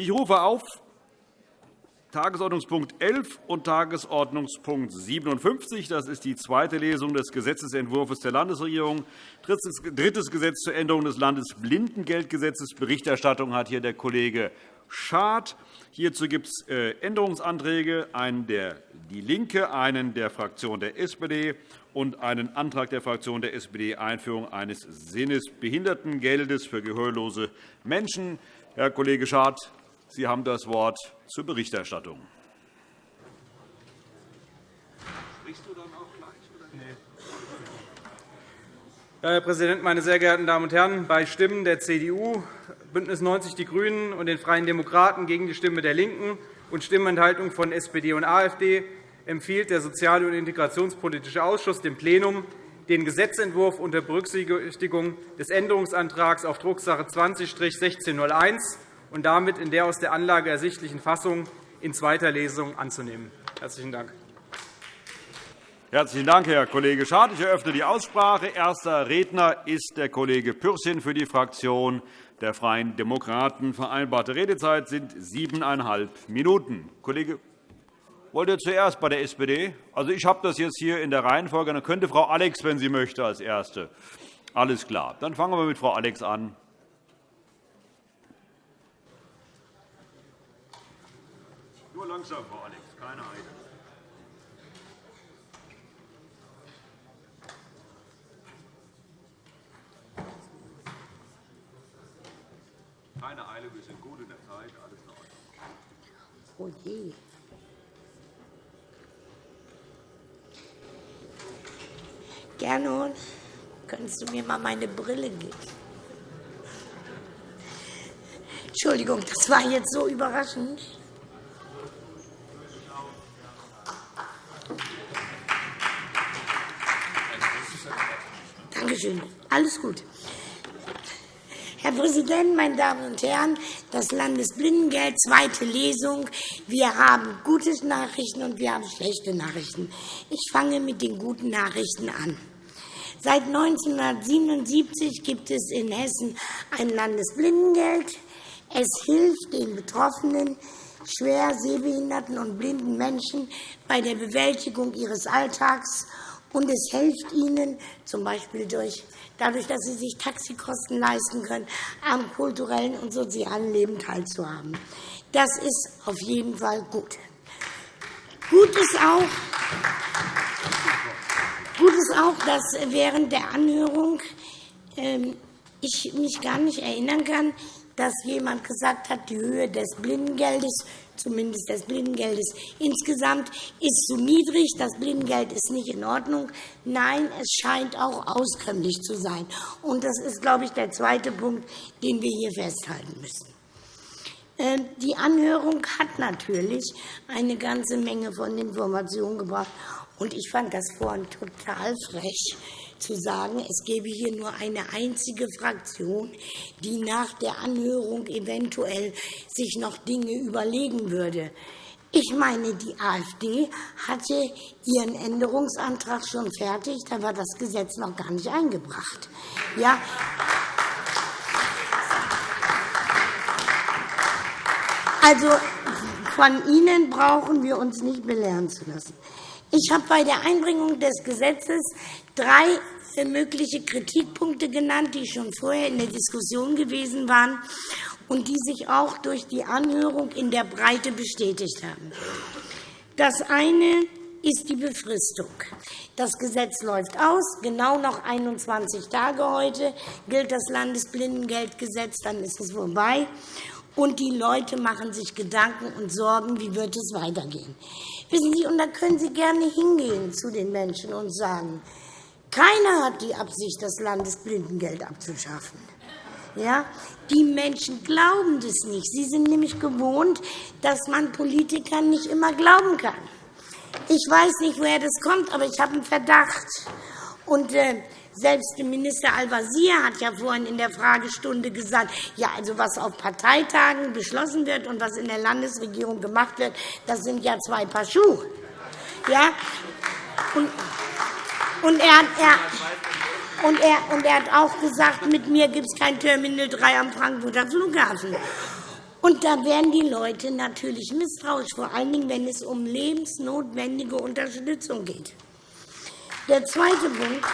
Ich rufe auf Tagesordnungspunkt 11 und Tagesordnungspunkt 57. Das ist die zweite Lesung des Gesetzentwurfs der Landesregierung. Drittes Gesetz zur Änderung des Landesblindengeldgesetzes. Berichterstattung hat hier der Kollege Schad. Hierzu gibt es äh, Änderungsanträge, einen der DIE LINKE, einen der Fraktion der SPD und einen Antrag der Fraktion der SPD Einführung eines Sinnesbehindertengeldes für gehörlose Menschen. Herr Kollege Schad, Sie haben das Wort zur Berichterstattung. Herr Präsident, meine sehr geehrten Damen und Herren! Bei Stimmen der CDU, BÜNDNIS 90 die GRÜNEN und den Freien Demokraten gegen die Stimme der LINKEN und Stimmenthaltung von SPD und AfD empfiehlt der Sozial- und Integrationspolitische Ausschuss dem Plenum, den Gesetzentwurf unter Berücksichtigung des Änderungsantrags auf Drucksache 20-1601 und damit in der aus der Anlage ersichtlichen Fassung in zweiter Lesung anzunehmen. – Herzlichen Dank. Herzlichen Dank, Herr Kollege Schad. Ich eröffne die Aussprache. Erster Redner ist der Kollege Pürsün für die Fraktion der Freien Demokraten. Vereinbarte Redezeit sind siebeneinhalb Minuten. Kollege wollt ihr zuerst bei der SPD? Also, ich habe das jetzt hier in der Reihenfolge. Dann könnte Frau Alex, wenn sie möchte, als Erste. Alles klar. Dann fangen wir mit Frau Alex an. Langsam, Frau Alex, keine Eile. Keine Eile, wir sind gut in der Zeit, alles in Ordnung. Oh je. Gernot, könntest du mir mal meine Brille geben? Entschuldigung, das war jetzt so überraschend. Schön. Alles gut. Herr Präsident, meine Damen und Herren! Das Landesblindengeld, zweite Lesung. Wir haben gute Nachrichten und wir haben schlechte Nachrichten. Ich fange mit den guten Nachrichten an. Seit 1977 gibt es in Hessen ein Landesblindengeld. Es hilft den Betroffenen, schwer sehbehinderten und blinden Menschen bei der Bewältigung ihres Alltags und es hilft ihnen z.B. Durch, dadurch, dass sie sich Taxikosten leisten können, am kulturellen und sozialen Leben teilzuhaben. Das ist auf jeden Fall gut. Gut ist auch, gut ist auch dass während der Anhörung ähm, ich mich gar nicht erinnern kann, dass jemand gesagt hat, die Höhe des Blindengeldes zumindest des Blindengeldes insgesamt, ist zu niedrig. Das Blindengeld ist nicht in Ordnung. Nein, es scheint auch auskömmlich zu sein. Und das ist, glaube ich, der zweite Punkt, den wir hier festhalten müssen. Ähm, die Anhörung hat natürlich eine ganze Menge von Informationen gebracht. Und ich fand das vorhin total frech, zu sagen, es gebe hier nur eine einzige Fraktion, die nach der Anhörung eventuell sich noch Dinge überlegen würde. Ich meine, die AfD hatte ihren Änderungsantrag schon fertig. Da war das Gesetz noch gar nicht eingebracht. Ja, also, von Ihnen brauchen wir uns nicht belehren zu lassen. Ich habe bei der Einbringung des Gesetzes drei mögliche Kritikpunkte genannt, die schon vorher in der Diskussion gewesen waren und die sich auch durch die Anhörung in der Breite bestätigt haben. Das eine ist die Befristung. Das Gesetz läuft aus. Genau noch 21 Tage heute gilt das Landesblindengeldgesetz, dann ist es vorbei. Und die Leute machen sich Gedanken und Sorgen, wie wird es weitergehen. Wissen Sie, und da können Sie gerne hingehen zu den Menschen und sagen, keiner hat die Absicht, das Landesblindengeld abzuschaffen. Ja? Die Menschen glauben das nicht. Sie sind nämlich gewohnt, dass man Politikern nicht immer glauben kann. Ich weiß nicht, woher das kommt, aber ich habe einen Verdacht. Und, äh, selbst Minister Al-Wazir hat ja vorhin in der Fragestunde gesagt, ja, also was auf Parteitagen beschlossen wird und was in der Landesregierung gemacht wird, das sind ja zwei Paar Schuhe. Ja? Und, und er, er, und, er, und er hat auch gesagt, mit mir gibt es kein Terminal 3 am Frankfurter Flughafen. Und da werden die Leute natürlich misstrauisch, vor allen Dingen, wenn es um lebensnotwendige Unterstützung geht. Der zweite Punkt,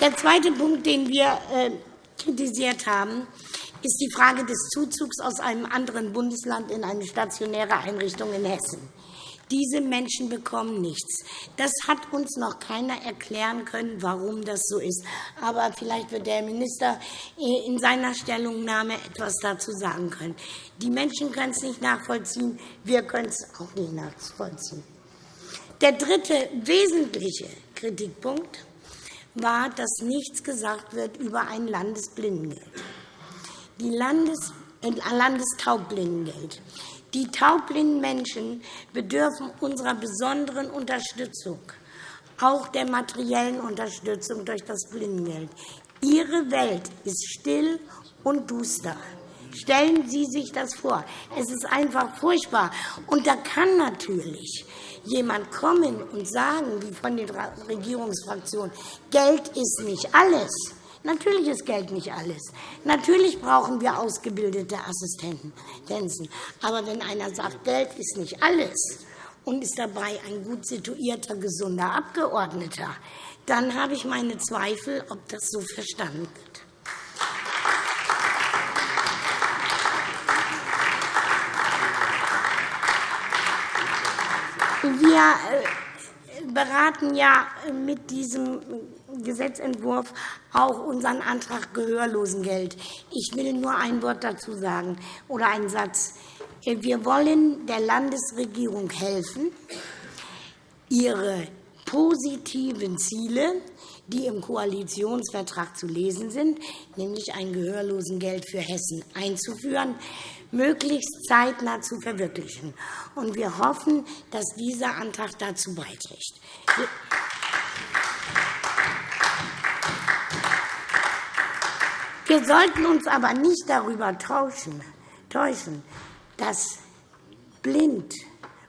der zweite Punkt den wir äh, kritisiert haben, ist die Frage des Zuzugs aus einem anderen Bundesland in eine stationäre Einrichtung in Hessen. Diese Menschen bekommen nichts. Das hat uns noch keiner erklären können, warum das so ist. Aber vielleicht wird der Minister äh, in seiner Stellungnahme etwas dazu sagen können. Die Menschen können es nicht nachvollziehen. Wir können es auch nicht nachvollziehen. Der dritte wesentliche Kritikpunkt war, dass nichts gesagt wird über ein Landesblindengeld. Die Landes äh, Landestaubbblindengeld. Die taubblinden Menschen bedürfen unserer besonderen Unterstützung, auch der materiellen Unterstützung durch das Blindengeld. Ihre Welt ist still und duster. Stellen Sie sich das vor. Es ist einfach furchtbar. Und da kann natürlich jemand kommen und sagen, wie von den Regierungsfraktionen, Geld ist nicht alles. Natürlich ist Geld nicht alles. Natürlich brauchen wir ausgebildete Assistenten. Aber wenn einer sagt, Geld ist nicht alles und ist dabei ein gut situierter, gesunder Abgeordneter, dann habe ich meine Zweifel, ob das so verstanden wird. Wir äh, beraten ja mit diesem Gesetzentwurf auch unseren Antrag Gehörlosengeld. Ich will nur ein Wort dazu sagen oder einen Satz. Wir wollen der Landesregierung helfen, ihre positiven Ziele, die im Koalitionsvertrag zu lesen sind, nämlich ein Gehörlosengeld für Hessen einzuführen, möglichst zeitnah zu verwirklichen. wir hoffen, dass dieser Antrag dazu beiträgt. Wir sollten uns aber nicht darüber täuschen, dass blind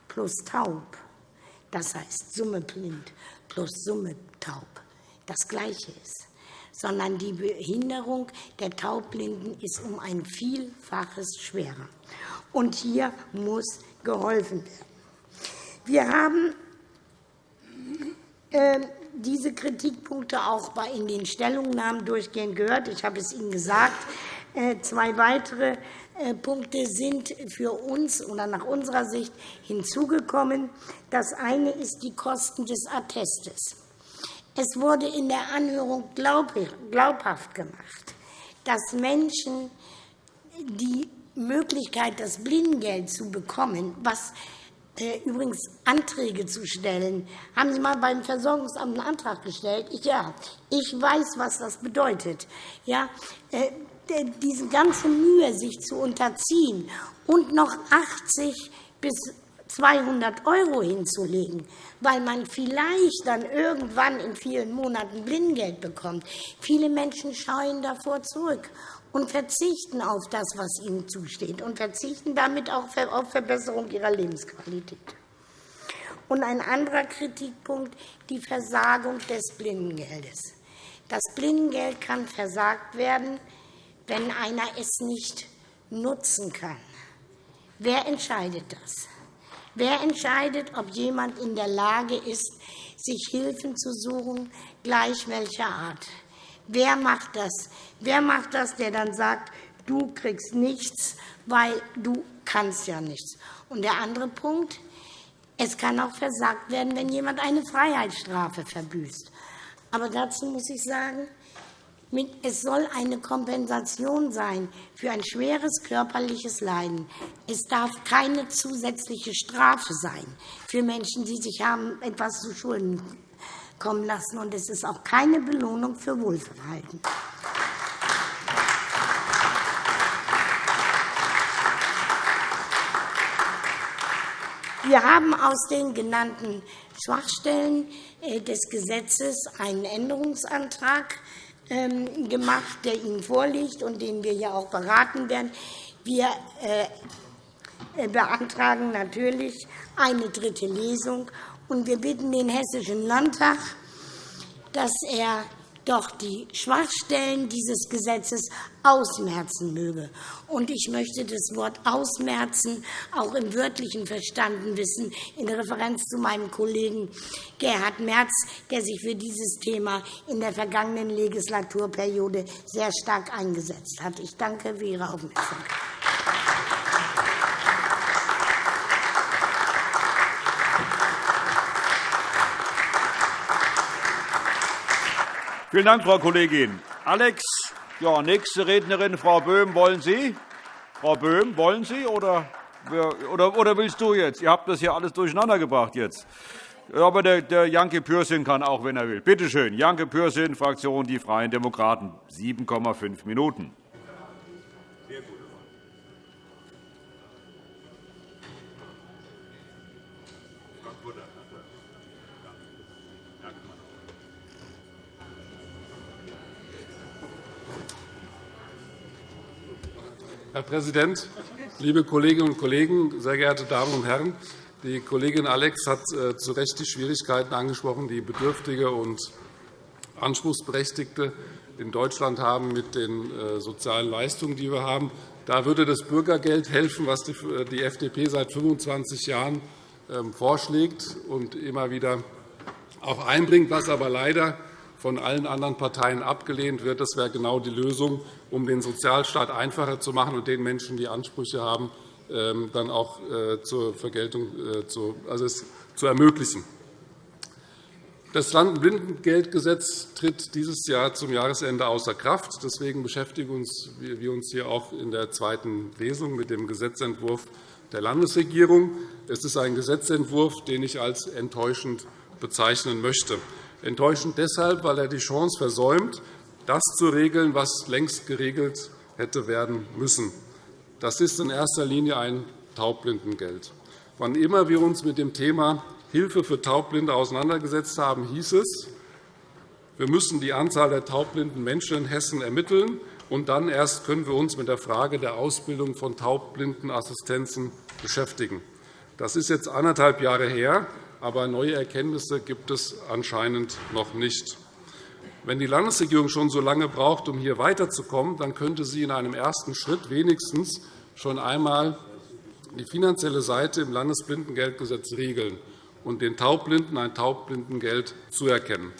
plus taub, das heißt Summe blind plus Summe taub, das Gleiche ist, sondern die Behinderung der Taubblinden ist um ein Vielfaches schwerer. Und hier muss geholfen werden. Wir haben ähm, diese Kritikpunkte auch in den Stellungnahmen durchgehend gehört. Ich habe es Ihnen gesagt. Äh, zwei weitere äh, Punkte sind für uns oder nach unserer Sicht hinzugekommen. Das eine ist die Kosten des Attestes. Es wurde in der Anhörung glaubhaft gemacht, dass Menschen die Möglichkeit, das Blindengeld zu bekommen, was äh, übrigens Anträge zu stellen. Haben Sie einmal beim Versorgungsamt einen Antrag gestellt? Ich, ja. Ich weiß, was das bedeutet. Ja, äh, diese ganze Mühe, sich zu unterziehen und noch 80 bis 200 € hinzulegen, weil man vielleicht dann irgendwann in vielen Monaten Blindgeld bekommt. Viele Menschen scheuen davor zurück und verzichten auf das, was ihnen zusteht, und verzichten damit auch auf Verbesserung ihrer Lebensqualität. Und ein anderer Kritikpunkt, die Versagung des Blindengeldes. Das Blindengeld kann versagt werden, wenn einer es nicht nutzen kann. Wer entscheidet das? Wer entscheidet, ob jemand in der Lage ist, sich Hilfen zu suchen, gleich welcher Art? Wer macht das? Wer macht das, der dann sagt, du kriegst nichts, weil du kannst ja nichts? Und der andere Punkt, es kann auch versagt werden, wenn jemand eine Freiheitsstrafe verbüßt. Aber dazu muss ich sagen, es soll eine Kompensation sein für ein schweres körperliches Leiden. Es darf keine zusätzliche Strafe sein für Menschen, die sich haben etwas zu Schulden kommen lassen. Und es ist auch keine Belohnung für Wohlverhalten. Wir haben aus den genannten Schwachstellen äh, des Gesetzes einen Änderungsantrag gemacht, der Ihnen vorliegt und den wir ja auch beraten werden. Wir äh, äh, beantragen natürlich eine dritte Lesung und wir bitten den Hessischen Landtag, dass er doch die Schwachstellen dieses Gesetzes ausmerzen möge. Und ich möchte das Wort ausmerzen auch im Wörtlichen verstanden wissen, in Referenz zu meinem Kollegen Gerhard Merz, der sich für dieses Thema in der vergangenen Legislaturperiode sehr stark eingesetzt hat. Ich danke für Ihre Aufmerksamkeit. Vielen Dank, Frau Kollegin. Alex, ja, nächste Rednerin, Frau Böhm, wollen Sie? Frau Böhm, wollen Sie oder, oder, oder willst du jetzt? Ihr habt das hier alles durcheinander gebracht jetzt. Aber der, der Janke Pürsün kann auch, wenn er will. Bitte schön, Janke Pürsün, Fraktion Die Freien Demokraten, 7,5 Minuten. Herr Präsident, liebe Kolleginnen und Kollegen, sehr geehrte Damen und Herren! Die Kollegin Alex hat äh, zu Recht die Schwierigkeiten angesprochen, die Bedürftige und Anspruchsberechtigte in Deutschland haben mit den äh, sozialen Leistungen, die wir haben. Da würde das Bürgergeld helfen, was die FDP seit 25 Jahren ähm, vorschlägt und immer wieder auch einbringt, was aber leider von allen anderen Parteien abgelehnt wird. Das wäre genau die Lösung, um den Sozialstaat einfacher zu machen und den Menschen, die Ansprüche haben, ähm, dann auch äh, zur Vergeltung äh, zu, also es zu ermöglichen. Das Landblindengeldgesetz tritt dieses Jahr zum Jahresende außer Kraft. Deswegen beschäftigen wir uns hier auch in der zweiten Lesung mit dem Gesetzentwurf der Landesregierung. Es ist ein Gesetzentwurf, den ich als enttäuschend bezeichnen möchte. Enttäuschend deshalb, weil er die Chance versäumt, das zu regeln, was längst geregelt hätte werden müssen. Das ist in erster Linie ein Taubblindengeld. Wann immer wir uns mit dem Thema Hilfe für Taubblinde auseinandergesetzt haben, hieß es, wir müssen die Anzahl der taubblinden Menschen in Hessen ermitteln, und dann erst können wir uns mit der Frage der Ausbildung von Taubblindenassistenzen beschäftigen. Das ist jetzt anderthalb Jahre her aber neue Erkenntnisse gibt es anscheinend noch nicht. Wenn die Landesregierung schon so lange braucht, um hier weiterzukommen, dann könnte sie in einem ersten Schritt wenigstens schon einmal die finanzielle Seite im Landesblindengeldgesetz regeln und den Taubblinden ein Taubblindengeld zuerkennen.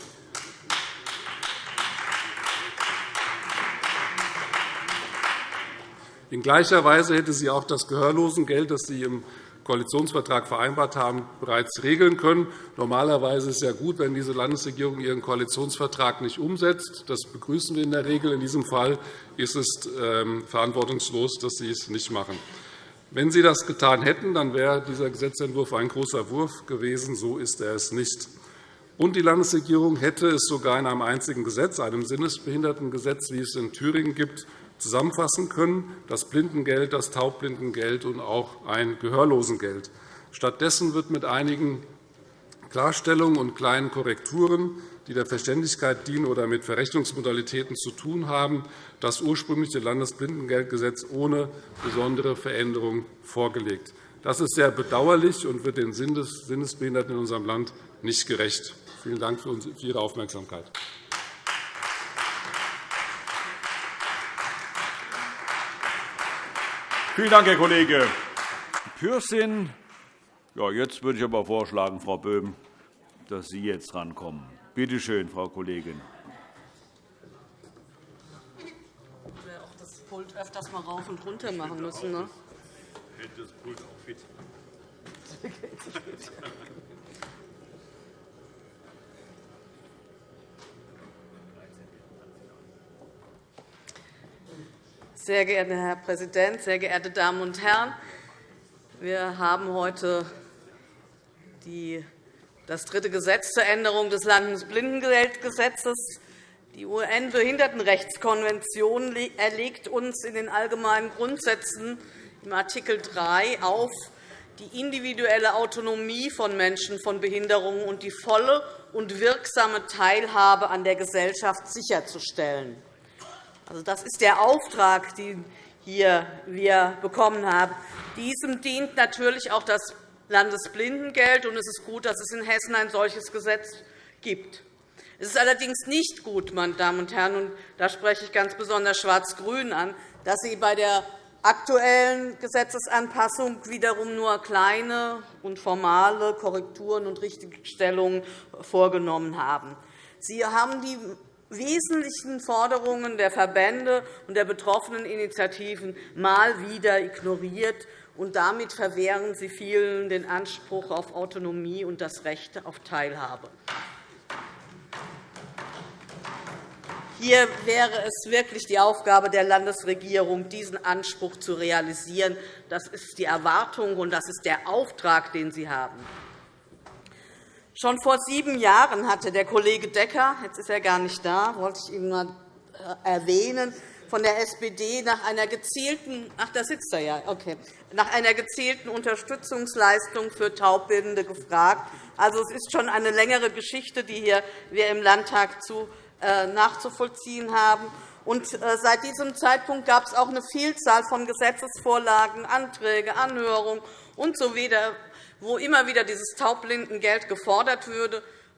In gleicher Weise hätte sie auch das Gehörlosengeld, das sie im Koalitionsvertrag vereinbart haben, bereits regeln können. Normalerweise ist es ja gut, wenn diese Landesregierung ihren Koalitionsvertrag nicht umsetzt. Das begrüßen wir in der Regel. In diesem Fall ist es ähm, verantwortungslos, dass Sie es nicht machen. Wenn Sie das getan hätten, dann wäre dieser Gesetzentwurf ein großer Wurf gewesen. So ist er es nicht. Und die Landesregierung hätte es sogar in einem einzigen Gesetz, einem Sinnesbehindertengesetz, wie es in Thüringen gibt, zusammenfassen können, das Blindengeld, das Taubblindengeld und auch ein Gehörlosengeld. Stattdessen wird mit einigen Klarstellungen und kleinen Korrekturen, die der Verständlichkeit dienen oder mit Verrechnungsmodalitäten zu tun haben, das ursprüngliche Landesblindengeldgesetz ohne besondere Veränderung vorgelegt. Das ist sehr bedauerlich und wird den Sinnesbehinderten in unserem Land nicht gerecht. Vielen Dank für Ihre Aufmerksamkeit. Vielen Dank, Herr Kollege Pürsün. Ja, jetzt würde ich aber vorschlagen, Frau Böhm, dass Sie jetzt drankommen. Bitte schön, Frau Kollegin. Ich werde auch das Pult öfters mal rauf und runter machen müssen. Ne? Hält das Pult auch fit. Sehr geehrter Herr Präsident, sehr geehrte Damen und Herren! Wir haben heute das dritte Gesetz zur Änderung des Landesblindengeldgesetzes. Die UN-Behindertenrechtskonvention erlegt uns in den allgemeinen Grundsätzen im Art. 3 auf, die individuelle Autonomie von Menschen von Behinderungen und die volle und wirksame Teilhabe an der Gesellschaft sicherzustellen. Also, das ist der Auftrag, den wir hier bekommen haben. Diesem dient natürlich auch das Landesblindengeld, und es ist gut, dass es in Hessen ein solches Gesetz gibt. Es ist allerdings nicht gut, meine Damen und Herren, und da spreche ich ganz besonders Schwarz-Grün an, dass Sie bei der aktuellen Gesetzesanpassung wiederum nur kleine und formale Korrekturen und Richtigstellungen vorgenommen haben. Sie haben die wesentlichen Forderungen der Verbände und der betroffenen Initiativen mal wieder ignoriert, und damit verwehren Sie vielen den Anspruch auf Autonomie und das Recht auf Teilhabe. Hier wäre es wirklich die Aufgabe der Landesregierung, diesen Anspruch zu realisieren. Das ist die Erwartung, und das ist der Auftrag, den Sie haben. Schon vor sieben Jahren hatte der Kollege Decker, jetzt ist er gar nicht da, wollte ich ihn mal äh, erwähnen, von der SPD nach einer gezielten, ach, da sitzt er ja, okay, nach einer gezielten Unterstützungsleistung für Taubbildende gefragt. Also, es ist schon eine längere Geschichte, die hier wir im Landtag zu, äh, nachzuvollziehen haben. Und, äh, seit diesem Zeitpunkt gab es auch eine Vielzahl von Gesetzesvorlagen, Anträge, Anhörungen usw. So wo immer wieder dieses Taubblindengeld gefordert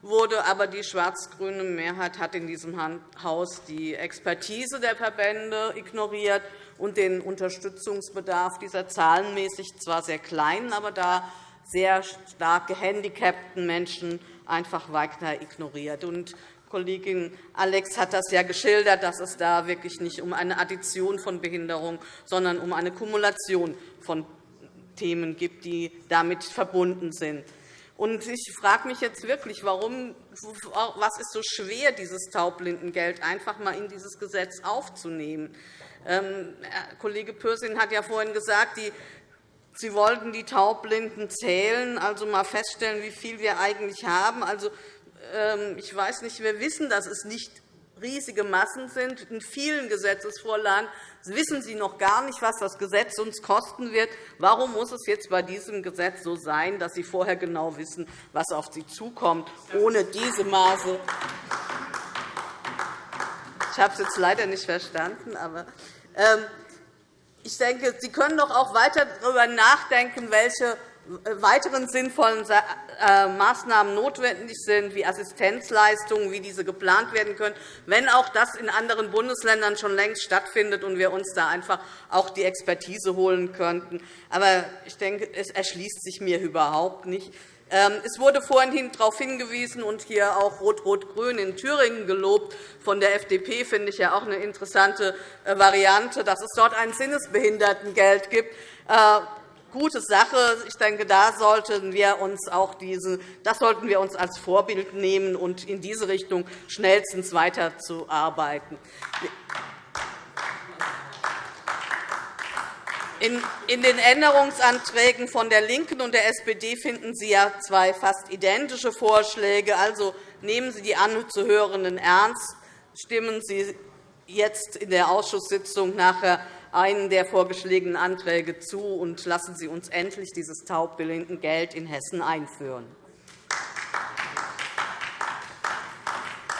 wurde. Aber die schwarz-grüne Mehrheit hat in diesem Haus die Expertise der Verbände ignoriert und den Unterstützungsbedarf dieser zahlenmäßig zwar sehr kleinen, aber da sehr stark gehandicapten Menschen einfach weiter ignoriert. Und Kollegin Alex hat das ja geschildert, dass es da wirklich nicht um eine Addition von Behinderung, sondern um eine Kumulation von Themen gibt, die damit verbunden sind. ich frage mich jetzt wirklich, warum, was ist so schwer, dieses Taubblindengeld einfach einmal in dieses Gesetz aufzunehmen. Ähm, Kollege Pürsün hat ja vorhin gesagt, Sie wollten die Taubblinden zählen, also einmal feststellen, wie viel wir eigentlich haben. Also, ähm, ich weiß nicht, wir wissen, dass es nicht riesige Massen sind. In vielen Gesetzesvorlagen wissen Sie noch gar nicht, was das Gesetz uns kosten wird. Warum muss es jetzt bei diesem Gesetz so sein, dass Sie vorher genau wissen, was auf Sie zukommt, ohne diese Maße? Ich habe es jetzt leider nicht verstanden, aber ähm, ich denke, Sie können doch auch weiter darüber nachdenken, welche weiteren sinnvollen äh, Maßnahmen notwendig sind, wie Assistenzleistungen, wie diese geplant werden können, wenn auch das in anderen Bundesländern schon längst stattfindet und wir uns da einfach auch die Expertise holen könnten. Aber ich denke, es erschließt sich mir überhaupt nicht. Ähm, es wurde vorhin darauf hingewiesen und hier auch Rot-Rot-Grün in Thüringen gelobt. Von der FDP finde ich ja auch eine interessante äh, Variante, dass es dort ein Sinnesbehindertengeld gibt äh, gute Sache. Ich denke, da sollten wir uns auch diese, das sollten wir uns als Vorbild nehmen und in diese Richtung schnellstens weiterzuarbeiten. In den Änderungsanträgen von der LINKEN und der SPD finden Sie ja zwei fast identische Vorschläge. Also nehmen Sie die Anzuhörenden ernst. Stimmen Sie jetzt in der Ausschusssitzung nachher einen der vorgeschlagenen Anträge zu und lassen Sie uns endlich dieses Geld in Hessen einführen.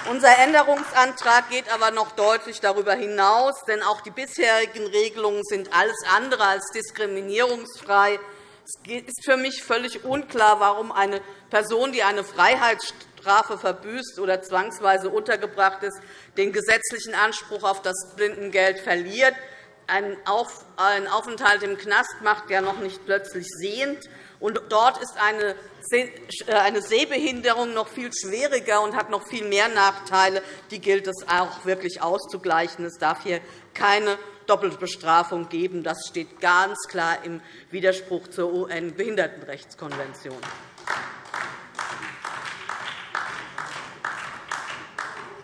Unser Änderungsantrag geht aber noch deutlich darüber hinaus, denn auch die bisherigen Regelungen sind alles andere als diskriminierungsfrei. Es ist für mich völlig unklar, warum eine Person, die eine Freiheitsstrafe verbüßt oder zwangsweise untergebracht ist, den gesetzlichen Anspruch auf das Blindengeld verliert. Ein Aufenthalt im Knast macht ja noch nicht plötzlich sehend. Und dort ist eine Sehbehinderung noch viel schwieriger und hat noch viel mehr Nachteile. Die gilt es auch wirklich auszugleichen. Es darf hier keine Doppelbestrafung geben. Das steht ganz klar im Widerspruch zur UN-Behindertenrechtskonvention.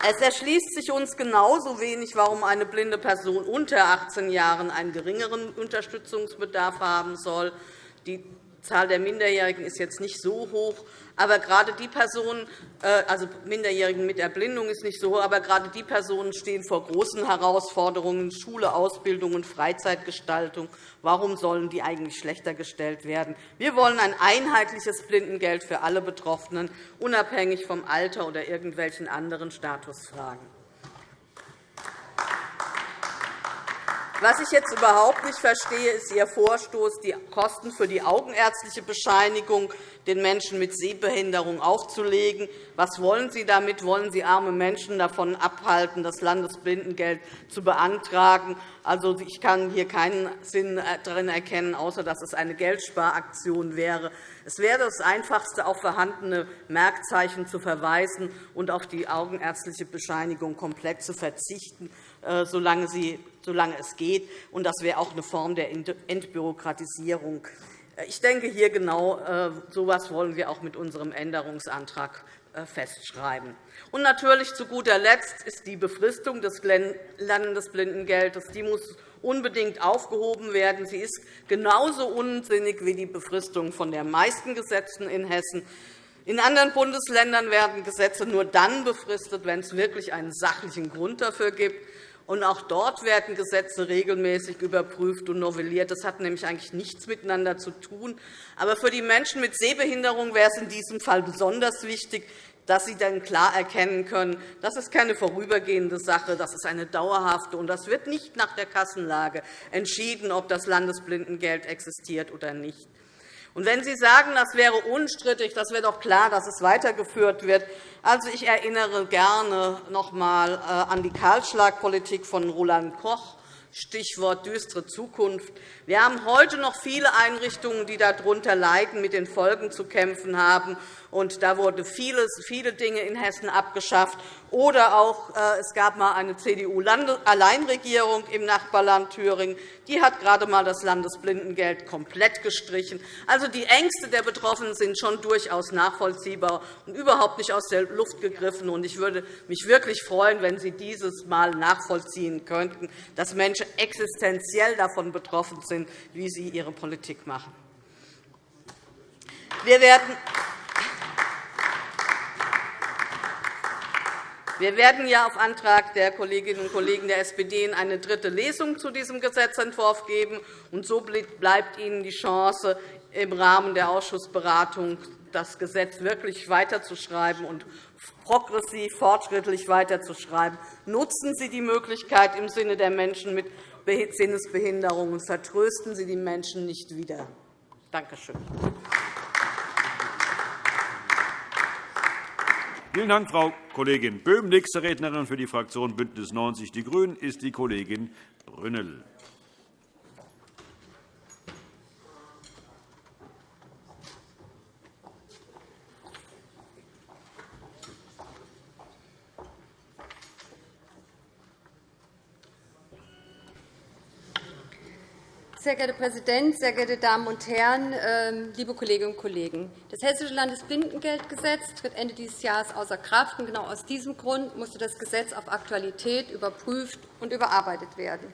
Es erschließt sich uns genauso wenig, warum eine blinde Person unter 18 Jahren einen geringeren Unterstützungsbedarf haben soll. Die Zahl der Minderjährigen ist jetzt nicht so hoch, aber gerade die Personen, äh, also Minderjährigen mit Erblindung ist nicht so hoch, aber gerade die Personen stehen vor großen Herausforderungen, Schule, Ausbildung und Freizeitgestaltung. Warum sollen die eigentlich schlechter gestellt werden? Wir wollen ein einheitliches Blindengeld für alle Betroffenen, unabhängig vom Alter oder irgendwelchen anderen Statusfragen. Was ich jetzt überhaupt nicht verstehe, ist Ihr Vorstoß, die Kosten für die augenärztliche Bescheinigung den Menschen mit Sehbehinderung aufzulegen. Was wollen Sie damit? Wollen Sie arme Menschen davon abhalten, das Landesblindengeld zu beantragen? Also, ich kann hier keinen Sinn darin erkennen, außer dass es eine Geldsparaktion wäre. Es wäre das Einfachste, auf vorhandene Merkzeichen zu verweisen und auf die augenärztliche Bescheinigung komplett zu verzichten, äh, solange, sie, solange es geht. Und das wäre auch eine Form der Entbürokratisierung. Äh, ich denke, hier genau äh, so etwas wollen wir auch mit unserem Änderungsantrag festschreiben. Und natürlich zu guter Letzt ist die Befristung des Landesblindengeldes. Die muss unbedingt aufgehoben werden. Sie ist genauso unsinnig wie die Befristung von den meisten Gesetzen in Hessen. In anderen Bundesländern werden Gesetze nur dann befristet, wenn es wirklich einen sachlichen Grund dafür gibt. Und auch dort werden Gesetze regelmäßig überprüft und novelliert. Das hat nämlich eigentlich nichts miteinander zu tun. Aber für die Menschen mit Sehbehinderung wäre es in diesem Fall besonders wichtig, dass sie dann klar erkennen können, das ist keine vorübergehende Sache, das ist eine dauerhafte. Und das wird nicht nach der Kassenlage entschieden, ob das Landesblindengeld existiert oder nicht. Und wenn Sie sagen, das wäre unstrittig, das wäre doch klar, dass es weitergeführt wird. Also, ich erinnere gerne noch einmal äh, an die Kahlschlagpolitik von Roland Koch. Stichwort düstere Zukunft. Wir haben heute noch viele Einrichtungen, die darunter leiden, mit den Folgen zu kämpfen haben. Und da wurden viele Dinge in Hessen abgeschafft. Oder auch, äh, es gab einmal eine CDU-Alleinregierung im Nachbarland Thüringen. Die hat gerade einmal das Landesblindengeld komplett gestrichen. Also, die Ängste der Betroffenen sind schon durchaus nachvollziehbar und überhaupt nicht aus der Luft gegriffen. Ich würde mich wirklich freuen, wenn Sie dieses Mal nachvollziehen könnten, dass Menschen existenziell davon betroffen sind, wie Sie Ihre Politik machen. Wir werden Wir werden ja auf Antrag der Kolleginnen und Kollegen der SPD eine dritte Lesung zu diesem Gesetzentwurf geben. Und so bleibt Ihnen die Chance, im Rahmen der Ausschussberatung das Gesetz wirklich weiterzuschreiben und progressiv, fortschrittlich weiterzuschreiben. Nutzen Sie die Möglichkeit im Sinne der Menschen mit Sinnesbehinderungen vertrösten Sie die Menschen nicht wieder. Danke schön. Vielen Dank, Frau Kollegin Böhm. Nächste Rednerin für die Fraktion BÜNDNIS 90 die GRÜNEN ist die Kollegin Brünnel. Sehr geehrter Herr Präsident, sehr geehrte Damen und Herren, ähm, liebe Kolleginnen und Kollegen! Das Hessische Landesblindengeldgesetz tritt Ende dieses Jahres außer Kraft. Genau aus diesem Grund musste das Gesetz auf Aktualität überprüft und überarbeitet werden.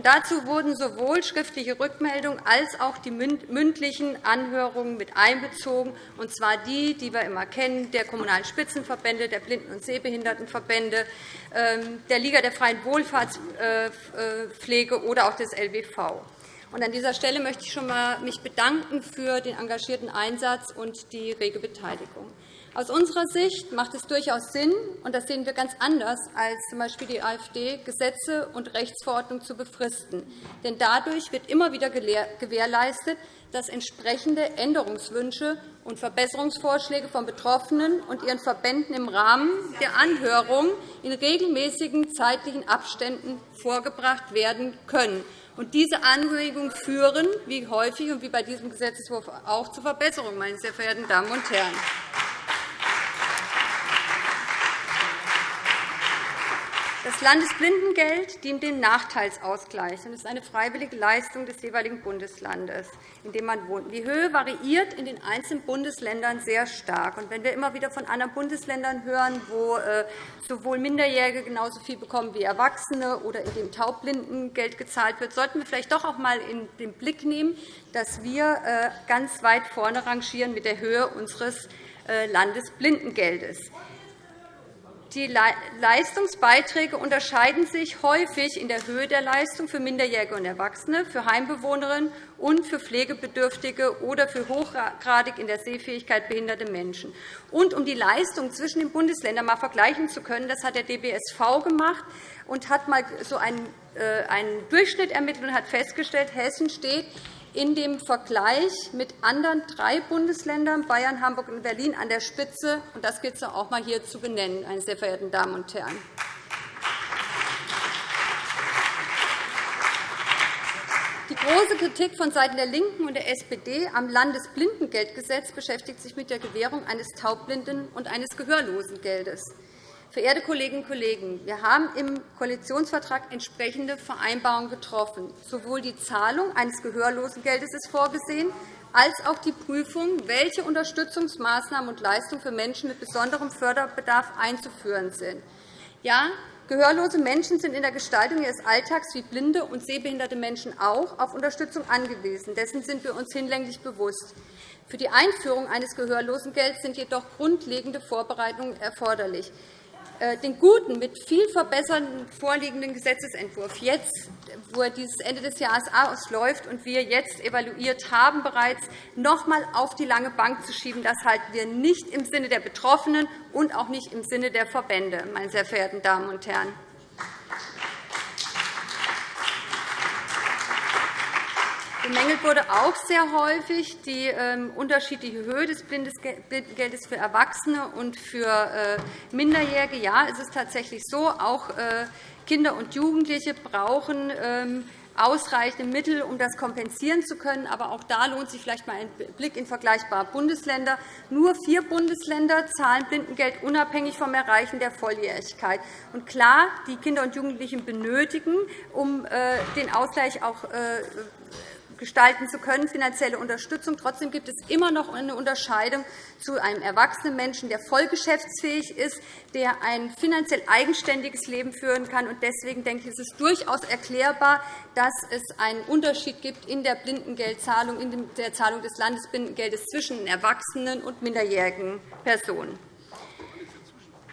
dazu wurden sowohl schriftliche Rückmeldungen als auch die mündlichen Anhörungen mit einbezogen, und zwar die, die wir immer kennen, der Kommunalen Spitzenverbände, der Blinden- und Sehbehindertenverbände, ähm, der Liga der freien Wohlfahrtspflege oder auch des LBV. An dieser Stelle möchte ich mich schon einmal bedanken für den engagierten Einsatz und die rege Beteiligung. Aus unserer Sicht macht es durchaus Sinn, und das sehen wir ganz anders als z. B. die AfD, Gesetze und Rechtsverordnungen zu befristen. Denn dadurch wird immer wieder gewährleistet, dass entsprechende Änderungswünsche und Verbesserungsvorschläge von Betroffenen und ihren Verbänden im Rahmen der Anhörung in regelmäßigen zeitlichen Abständen vorgebracht werden können. Und diese Anregungen führen, wie häufig und wie bei diesem Gesetzentwurf auch, zu Verbesserungen, meine sehr verehrten Damen und Herren. Das Landesblindengeld dient dem Nachteilsausgleich und ist eine freiwillige Leistung des jeweiligen Bundeslandes, in dem man wohnt. Die Höhe variiert in den einzelnen Bundesländern sehr stark. wenn wir immer wieder von anderen Bundesländern hören, wo äh, sowohl Minderjährige genauso viel bekommen wie Erwachsene oder in dem Taubblindengeld gezahlt wird, sollten wir vielleicht doch auch einmal in den Blick nehmen, dass wir äh, ganz weit vorne rangieren mit der Höhe unseres äh, Landesblindengeldes. Die Leistungsbeiträge unterscheiden sich häufig in der Höhe der Leistung für Minderjährige und Erwachsene, für Heimbewohnerinnen und für pflegebedürftige oder für hochgradig in der Sehfähigkeit behinderte Menschen. Und um die Leistung zwischen den Bundesländern mal vergleichen zu können, das hat der DBSV gemacht, und hat mal so einen, äh, einen Durchschnitt ermittelt und hat festgestellt, Hessen steht in dem Vergleich mit anderen drei Bundesländern, Bayern, Hamburg und Berlin, an der Spitze. Das gilt es auch einmal hier zu benennen, meine sehr verehrten Damen und Herren. Die große Kritik von Seiten der LINKEN und der SPD am Landesblindengeldgesetz beschäftigt sich mit der Gewährung eines Taubblinden- und eines Gehörlosengeldes. Verehrte Kolleginnen und Kollegen, wir haben im Koalitionsvertrag entsprechende Vereinbarungen getroffen. Sowohl die Zahlung eines Gehörlosengeldes ist vorgesehen, als auch die Prüfung, welche Unterstützungsmaßnahmen und Leistungen für Menschen mit besonderem Förderbedarf einzuführen sind. Ja, gehörlose Menschen sind in der Gestaltung ihres Alltags wie blinde und sehbehinderte Menschen auch auf Unterstützung angewiesen. Dessen sind wir uns hinlänglich bewusst. Für die Einführung eines Gehörlosengelds sind jedoch grundlegende Vorbereitungen erforderlich. Äh, den guten, mit viel verbessernden vorliegenden Gesetzentwurf jetzt, wo er dieses Ende des Jahres ausläuft und wir jetzt evaluiert haben, bereits noch einmal auf die lange Bank zu schieben, das halten wir nicht im Sinne der Betroffenen und auch nicht im Sinne der Verbände, meine sehr verehrten Damen und Herren. Bemängelt wurde auch sehr häufig die ähm, unterschiedliche Höhe des Blindengeldes für Erwachsene und für äh, Minderjährige. Ja, es ist tatsächlich so, auch äh, Kinder und Jugendliche brauchen ähm, ausreichende Mittel, um das kompensieren zu können. Aber auch da lohnt sich vielleicht einmal ein Blick in vergleichbare Bundesländer. Nur vier Bundesländer zahlen Blindengeld unabhängig vom Erreichen der Volljährigkeit. Und klar, die Kinder und Jugendlichen benötigen, um äh, den Ausgleich auch gestalten zu können, finanzielle Unterstützung. Trotzdem gibt es immer noch eine Unterscheidung zu einem erwachsenen Menschen, der voll geschäftsfähig ist, der ein finanziell eigenständiges Leben führen kann. Deswegen denke ich, ist es durchaus erklärbar, dass es einen Unterschied gibt in der Blindengeldzahlung, in der Zahlung des Landesblindengeldes zwischen erwachsenen und minderjährigen Personen.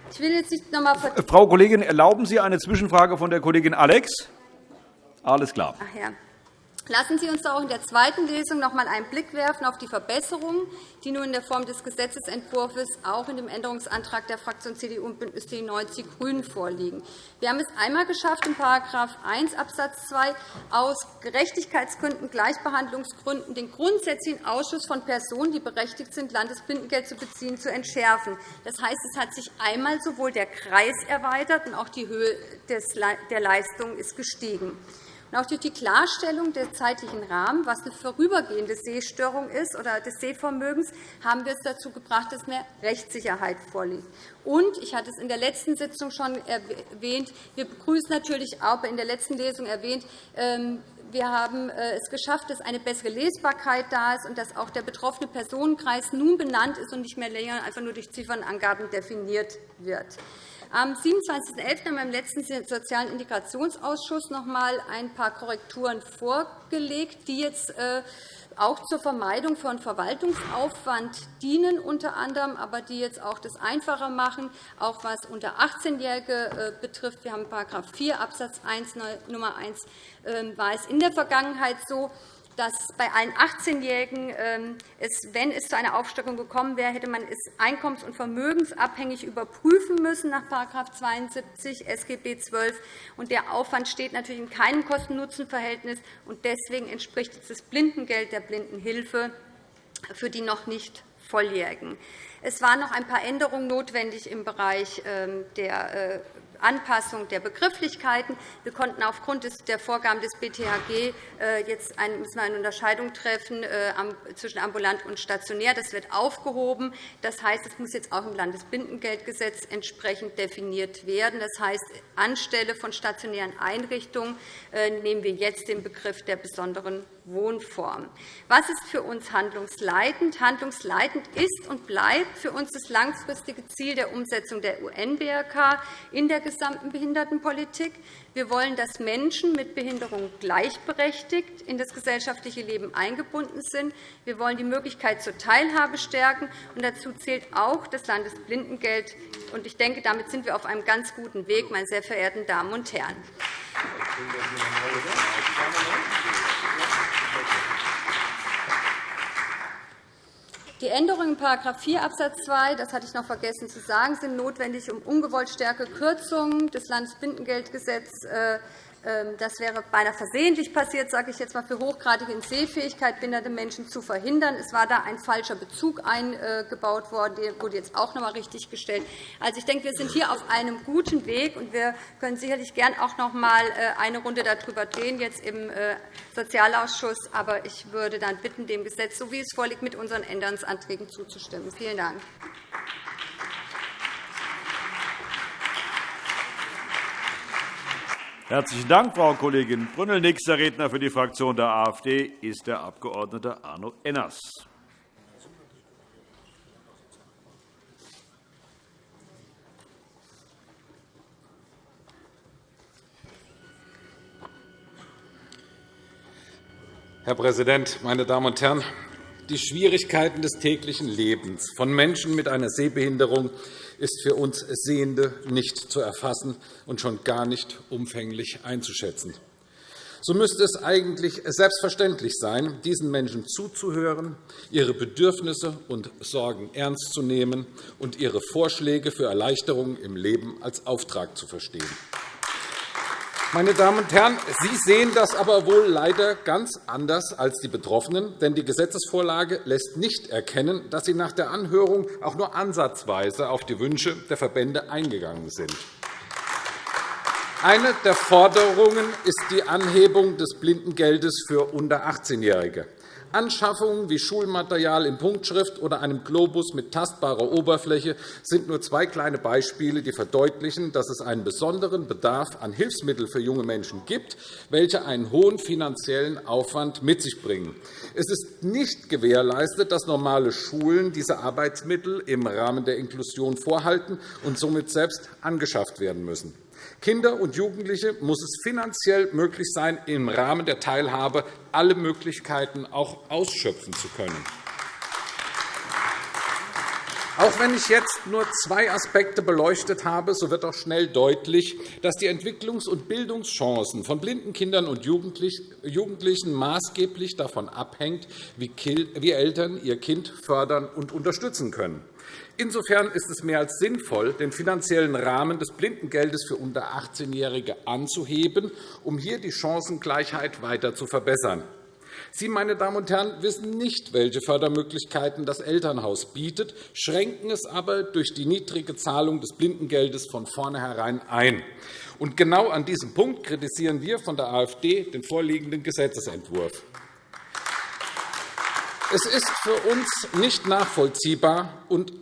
Ich will jetzt nicht noch einmal Frau Kollegin, erlauben Sie eine Zwischenfrage von der Kollegin Alex? Alles klar. Ach ja. Lassen Sie uns auch in der zweiten Lesung noch einmal einen Blick werfen auf die Verbesserungen, die nun in der Form des Gesetzentwurfs auch in dem Änderungsantrag der Fraktion CDU und BÜNDNIS 90 die GRÜNEN vorliegen. Wir haben es einmal geschafft, in § 1 Abs. 2 aus Gerechtigkeitsgründen, Gleichbehandlungsgründen den grundsätzlichen Ausschuss von Personen, die berechtigt sind, Landesblindengeld zu beziehen, zu entschärfen. Das heißt, es hat sich einmal sowohl der Kreis erweitert und auch die Höhe der Leistung ist gestiegen. Auch durch die Klarstellung des zeitlichen Rahmens, was eine vorübergehende Sehstörung ist oder des Sehvermögens, haben wir es dazu gebracht, dass mehr Rechtssicherheit vorliegt. Und ich hatte es in der letzten Sitzung schon erwähnt, wir begrüßen natürlich auch in der letzten Lesung erwähnt, ähm, wir haben äh, es geschafft, dass eine bessere Lesbarkeit da ist und dass auch der betroffene Personenkreis nun benannt ist und nicht mehr länger einfach nur durch Ziffernangaben definiert wird. Am 27.11. haben wir im letzten Sozialen Integrationsausschuss noch einmal ein paar Korrekturen vorgelegt, die jetzt äh, auch zur Vermeidung von Verwaltungsaufwand dienen, unter anderem, aber die jetzt auch das einfacher machen, auch was unter 18-Jährige äh, betrifft. Wir haben § 4 Abs. 1 Nummer 1 ähm, war es in der Vergangenheit so, dass bei allen 18-Jährigen, ähm, wenn es zu einer Aufstockung gekommen wäre, hätte man es einkommens- und vermögensabhängig überprüfen müssen nach § 72 SGB XII. Der Aufwand steht natürlich in keinem Kosten-Nutzen-Verhältnis. Deswegen entspricht das Blindengeld der Blindenhilfe für die noch nicht Volljährigen. Es waren noch ein paar Änderungen notwendig im Bereich ähm, der äh, Anpassung der Begrifflichkeiten. Wir konnten aufgrund der Vorgaben des BTHG äh, jetzt eine Unterscheidung treffen äh, zwischen ambulant und stationär. Das wird aufgehoben. Das heißt, es muss jetzt auch im Landesbindengeldgesetz entsprechend definiert werden. Das heißt, anstelle von stationären Einrichtungen äh, nehmen wir jetzt den Begriff der besonderen Wohnform. Was ist für uns handlungsleitend? Handlungsleitend ist und bleibt für uns das langfristige Ziel der Umsetzung der UN-BRK in der gesamten Behindertenpolitik. Wir wollen, dass Menschen mit Behinderung gleichberechtigt in das gesellschaftliche Leben eingebunden sind. Wir wollen die Möglichkeit zur Teilhabe stärken. Und dazu zählt auch das Landesblindengeld. Und ich denke, damit sind wir auf einem ganz guten Weg, meine sehr verehrten Damen und Herren. Die Änderungen in § 4 Abs. 2, das hatte ich noch vergessen zu sagen, sind notwendig, um ungewollt stärkere Kürzungen des Landesblindengeldgesetzes äh, das wäre beinahe versehentlich passiert, sage ich jetzt einmal, für hochgradig in Sehfähigkeit behinderte Menschen zu verhindern. Es war da ein falscher Bezug eingebaut worden. Der wurde jetzt auch noch einmal richtiggestellt. Also, ich denke, wir sind hier auf einem guten Weg, und wir können sicherlich gern auch noch einmal äh, eine Runde darüber drehen, jetzt im äh, Sozialausschuss. Aber ich würde dann bitten, dem Gesetz, so wie es vorliegt, mit unseren Änderungsanträgen zuzustimmen. Vielen Dank. Herzlichen Dank, Frau Kollegin Brünnel. Nächster Redner für die Fraktion der AfD ist der Abg. Arno Enners. Herr Präsident, meine Damen und Herren! Die Schwierigkeiten des täglichen Lebens von Menschen mit einer Sehbehinderung ist für uns Sehende nicht zu erfassen und schon gar nicht umfänglich einzuschätzen. So müsste es eigentlich selbstverständlich sein, diesen Menschen zuzuhören, ihre Bedürfnisse und Sorgen ernst zu nehmen und ihre Vorschläge für Erleichterungen im Leben als Auftrag zu verstehen. Meine Damen und Herren, Sie sehen das aber wohl leider ganz anders als die Betroffenen, denn die Gesetzesvorlage lässt nicht erkennen, dass Sie nach der Anhörung auch nur ansatzweise auf die Wünsche der Verbände eingegangen sind. Eine der Forderungen ist die Anhebung des Blindengeldes für unter 18-Jährige. Anschaffungen wie Schulmaterial in Punktschrift oder einem Globus mit tastbarer Oberfläche sind nur zwei kleine Beispiele, die verdeutlichen, dass es einen besonderen Bedarf an Hilfsmitteln für junge Menschen gibt, welche einen hohen finanziellen Aufwand mit sich bringen. Es ist nicht gewährleistet, dass normale Schulen diese Arbeitsmittel im Rahmen der Inklusion vorhalten und somit selbst angeschafft werden müssen. Kinder und Jugendliche muss es finanziell möglich sein, im Rahmen der Teilhabe alle Möglichkeiten auch ausschöpfen zu können. Auch wenn ich jetzt nur zwei Aspekte beleuchtet habe, so wird auch schnell deutlich, dass die Entwicklungs- und Bildungschancen von blinden Kindern und Jugendlichen maßgeblich davon abhängt, wie Eltern ihr Kind fördern und unterstützen können. Insofern ist es mehr als sinnvoll, den finanziellen Rahmen des Blindengeldes für unter 18-Jährige anzuheben, um hier die Chancengleichheit weiter zu verbessern. Sie, meine Damen und Herren, wissen nicht, welche Fördermöglichkeiten das Elternhaus bietet, schränken es aber durch die niedrige Zahlung des Blindengeldes von vornherein ein. Und genau an diesem Punkt kritisieren wir von der AfD den vorliegenden Gesetzentwurf. Es ist für uns nicht nachvollziehbar und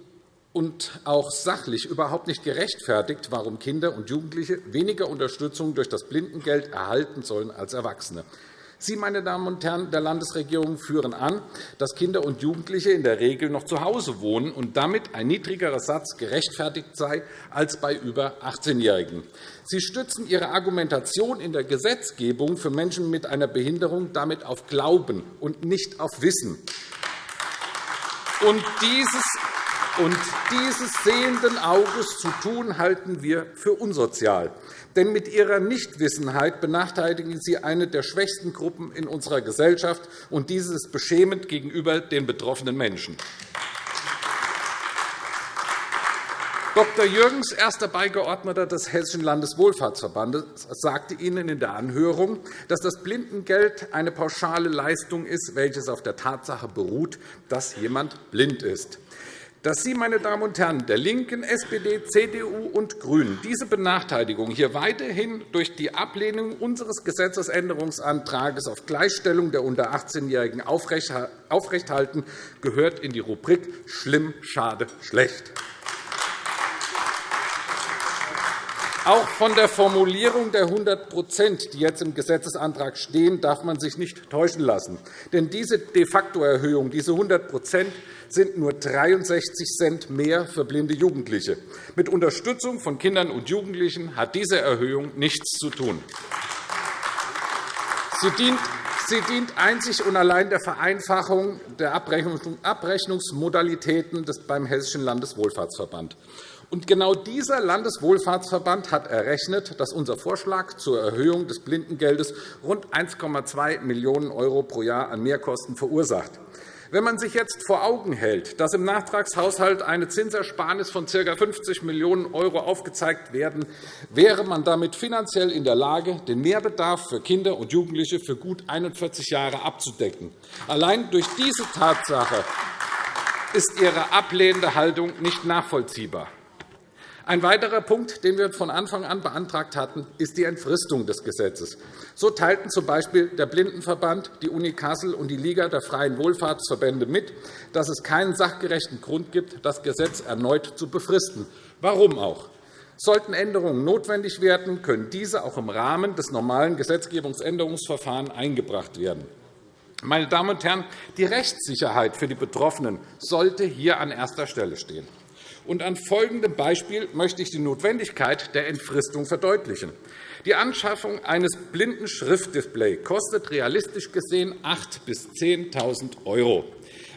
und auch sachlich überhaupt nicht gerechtfertigt, warum Kinder und Jugendliche weniger Unterstützung durch das Blindengeld erhalten sollen als Erwachsene. Sie, meine Damen und Herren der Landesregierung, führen an, dass Kinder und Jugendliche in der Regel noch zu Hause wohnen und damit ein niedrigerer Satz gerechtfertigt sei als bei über 18-Jährigen. Sie stützen Ihre Argumentation in der Gesetzgebung für Menschen mit einer Behinderung damit auf Glauben und nicht auf Wissen. Und dieses und dieses sehenden Auges zu tun, halten wir für unsozial. Denn mit Ihrer Nichtwissenheit benachteiligen Sie eine der schwächsten Gruppen in unserer Gesellschaft, und dies ist beschämend gegenüber den betroffenen Menschen. Dr. Jürgens, erster Beigeordneter des Hessischen Landeswohlfahrtsverbandes, sagte Ihnen in der Anhörung, dass das Blindengeld eine pauschale Leistung ist, welches auf der Tatsache beruht, dass jemand blind ist dass Sie, meine Damen und Herren der LINKEN, SPD, CDU und GRÜNEN, diese Benachteiligung hier weiterhin durch die Ablehnung unseres Gesetzesänderungsantrags auf Gleichstellung der unter 18-Jährigen aufrechthalten, gehört in die Rubrik schlimm, schade, schlecht. Auch von der Formulierung der 100% die jetzt im Gesetzesantrag stehen, darf man sich nicht täuschen lassen. Denn diese De-facto-Erhöhung, diese 100% sind nur 63 Cent mehr für blinde Jugendliche. Mit Unterstützung von Kindern und Jugendlichen hat diese Erhöhung nichts zu tun. Sie dient Sie dient einzig und allein der Vereinfachung der Abrechnungsmodalitäten beim Hessischen Landeswohlfahrtsverband. Und genau dieser Landeswohlfahrtsverband hat errechnet, dass unser Vorschlag zur Erhöhung des Blindengeldes rund 1,2 Millionen € pro Jahr an Mehrkosten verursacht. Wenn man sich jetzt vor Augen hält, dass im Nachtragshaushalt eine Zinsersparnis von ca. 50 Millionen € aufgezeigt werden, wäre man damit finanziell in der Lage, den Mehrbedarf für Kinder und Jugendliche für gut 41 Jahre abzudecken. Allein durch diese Tatsache ist Ihre ablehnende Haltung nicht nachvollziehbar. Ein weiterer Punkt, den wir von Anfang an beantragt hatten, ist die Entfristung des Gesetzes. So teilten z.B. der Blindenverband, die Uni Kassel und die Liga der Freien Wohlfahrtsverbände mit, dass es keinen sachgerechten Grund gibt, das Gesetz erneut zu befristen. Warum auch? Sollten Änderungen notwendig werden, können diese auch im Rahmen des normalen Gesetzgebungsänderungsverfahrens eingebracht werden. Meine Damen und Herren, die Rechtssicherheit für die Betroffenen sollte hier an erster Stelle stehen. Und an folgendem Beispiel möchte ich die Notwendigkeit der Entfristung verdeutlichen. Die Anschaffung eines blinden Schriftdisplays kostet realistisch gesehen 8.000 bis 10.000 €.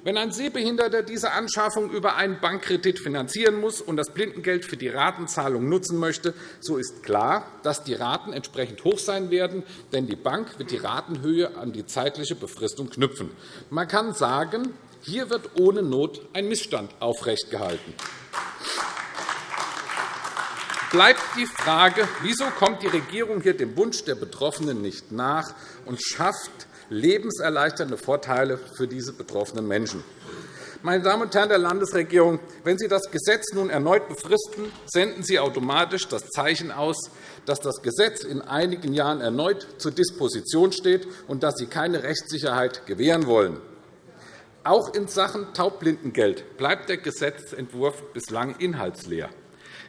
Wenn ein Sehbehinderter diese Anschaffung über einen Bankkredit finanzieren muss und das Blindengeld für die Ratenzahlung nutzen möchte, so ist klar, dass die Raten entsprechend hoch sein werden, denn die Bank wird die Ratenhöhe an die zeitliche Befristung knüpfen. Man kann sagen, hier wird ohne Not ein Missstand aufrechtgehalten bleibt die Frage, wieso kommt die Regierung hier dem Wunsch der Betroffenen nicht nach und schafft lebenserleichternde Vorteile für diese betroffenen Menschen. Meine Damen und Herren der Landesregierung, wenn Sie das Gesetz nun erneut befristen, senden Sie automatisch das Zeichen aus, dass das Gesetz in einigen Jahren erneut zur Disposition steht und dass Sie keine Rechtssicherheit gewähren wollen. Auch in Sachen Taubblindengeld bleibt der Gesetzentwurf bislang inhaltsleer.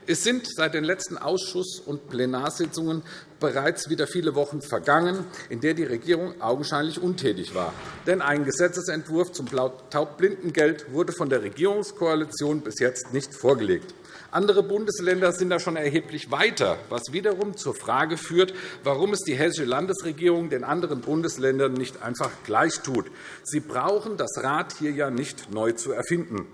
Es sind seit den letzten Ausschuss- und Plenarsitzungen bereits wieder viele Wochen vergangen, in der die Regierung augenscheinlich untätig war. Denn ein Gesetzentwurf zum Taubblindengeld wurde von der Regierungskoalition bis jetzt nicht vorgelegt. Andere Bundesländer sind da schon erheblich weiter, was wiederum zur Frage führt, warum es die Hessische Landesregierung den anderen Bundesländern nicht einfach gleich tut. Sie brauchen das Rad hier ja nicht neu zu erfinden.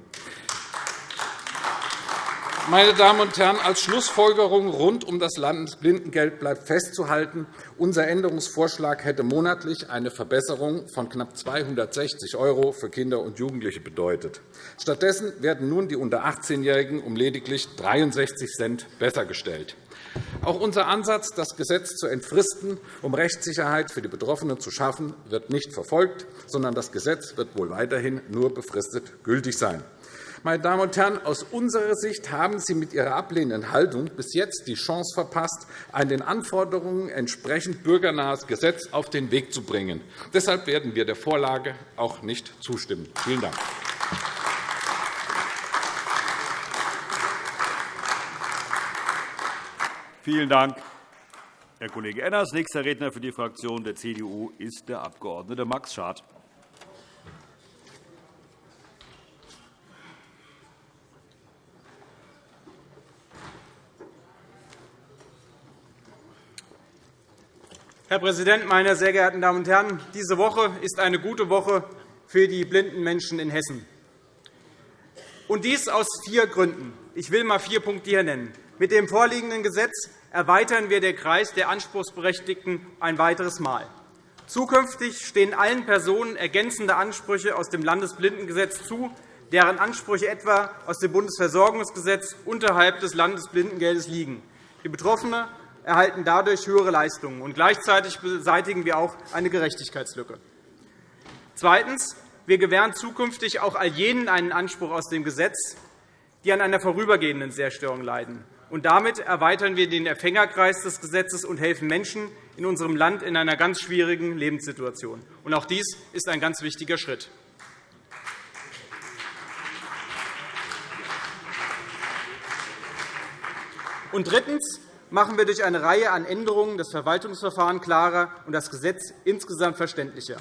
Meine Damen und Herren, als Schlussfolgerung rund um das Landesblindengeld bleibt festzuhalten, unser Änderungsvorschlag hätte monatlich eine Verbesserung von knapp 260 € für Kinder und Jugendliche bedeutet. Stattdessen werden nun die unter 18-Jährigen um lediglich 63 Cent besser gestellt. Auch unser Ansatz, das Gesetz zu entfristen, um Rechtssicherheit für die Betroffenen zu schaffen, wird nicht verfolgt, sondern das Gesetz wird wohl weiterhin nur befristet gültig sein. Meine Damen und Herren, aus unserer Sicht haben Sie mit Ihrer ablehnenden Haltung bis jetzt die Chance verpasst, ein den Anforderungen entsprechend bürgernahes Gesetz auf den Weg zu bringen. Deshalb werden wir der Vorlage auch nicht zustimmen. Vielen Dank. Vielen Dank, Herr Kollege Enners. Nächster Redner für die Fraktion der CDU ist der Abg. Max Schad. Herr Präsident, meine sehr geehrten Damen und Herren! Diese Woche ist eine gute Woche für die blinden Menschen in Hessen. Und dies aus vier Gründen. Ich will einmal vier Punkte hier nennen. Mit dem vorliegenden Gesetz erweitern wir den Kreis der Anspruchsberechtigten ein weiteres Mal. Zukünftig stehen allen Personen ergänzende Ansprüche aus dem Landesblindengesetz zu, deren Ansprüche etwa aus dem Bundesversorgungsgesetz unterhalb des Landesblindengeldes liegen. Die Betroffene erhalten dadurch höhere Leistungen. Und gleichzeitig beseitigen wir auch eine Gerechtigkeitslücke. Zweitens. Wir gewähren zukünftig auch all jenen einen Anspruch aus dem Gesetz, die an einer vorübergehenden Sehstörung leiden. Und damit erweitern wir den Empfängerkreis des Gesetzes und helfen Menschen in unserem Land in einer ganz schwierigen Lebenssituation. Und auch dies ist ein ganz wichtiger Schritt. Und drittens machen wir durch eine Reihe an Änderungen das Verwaltungsverfahren klarer und das Gesetz insgesamt verständlicher.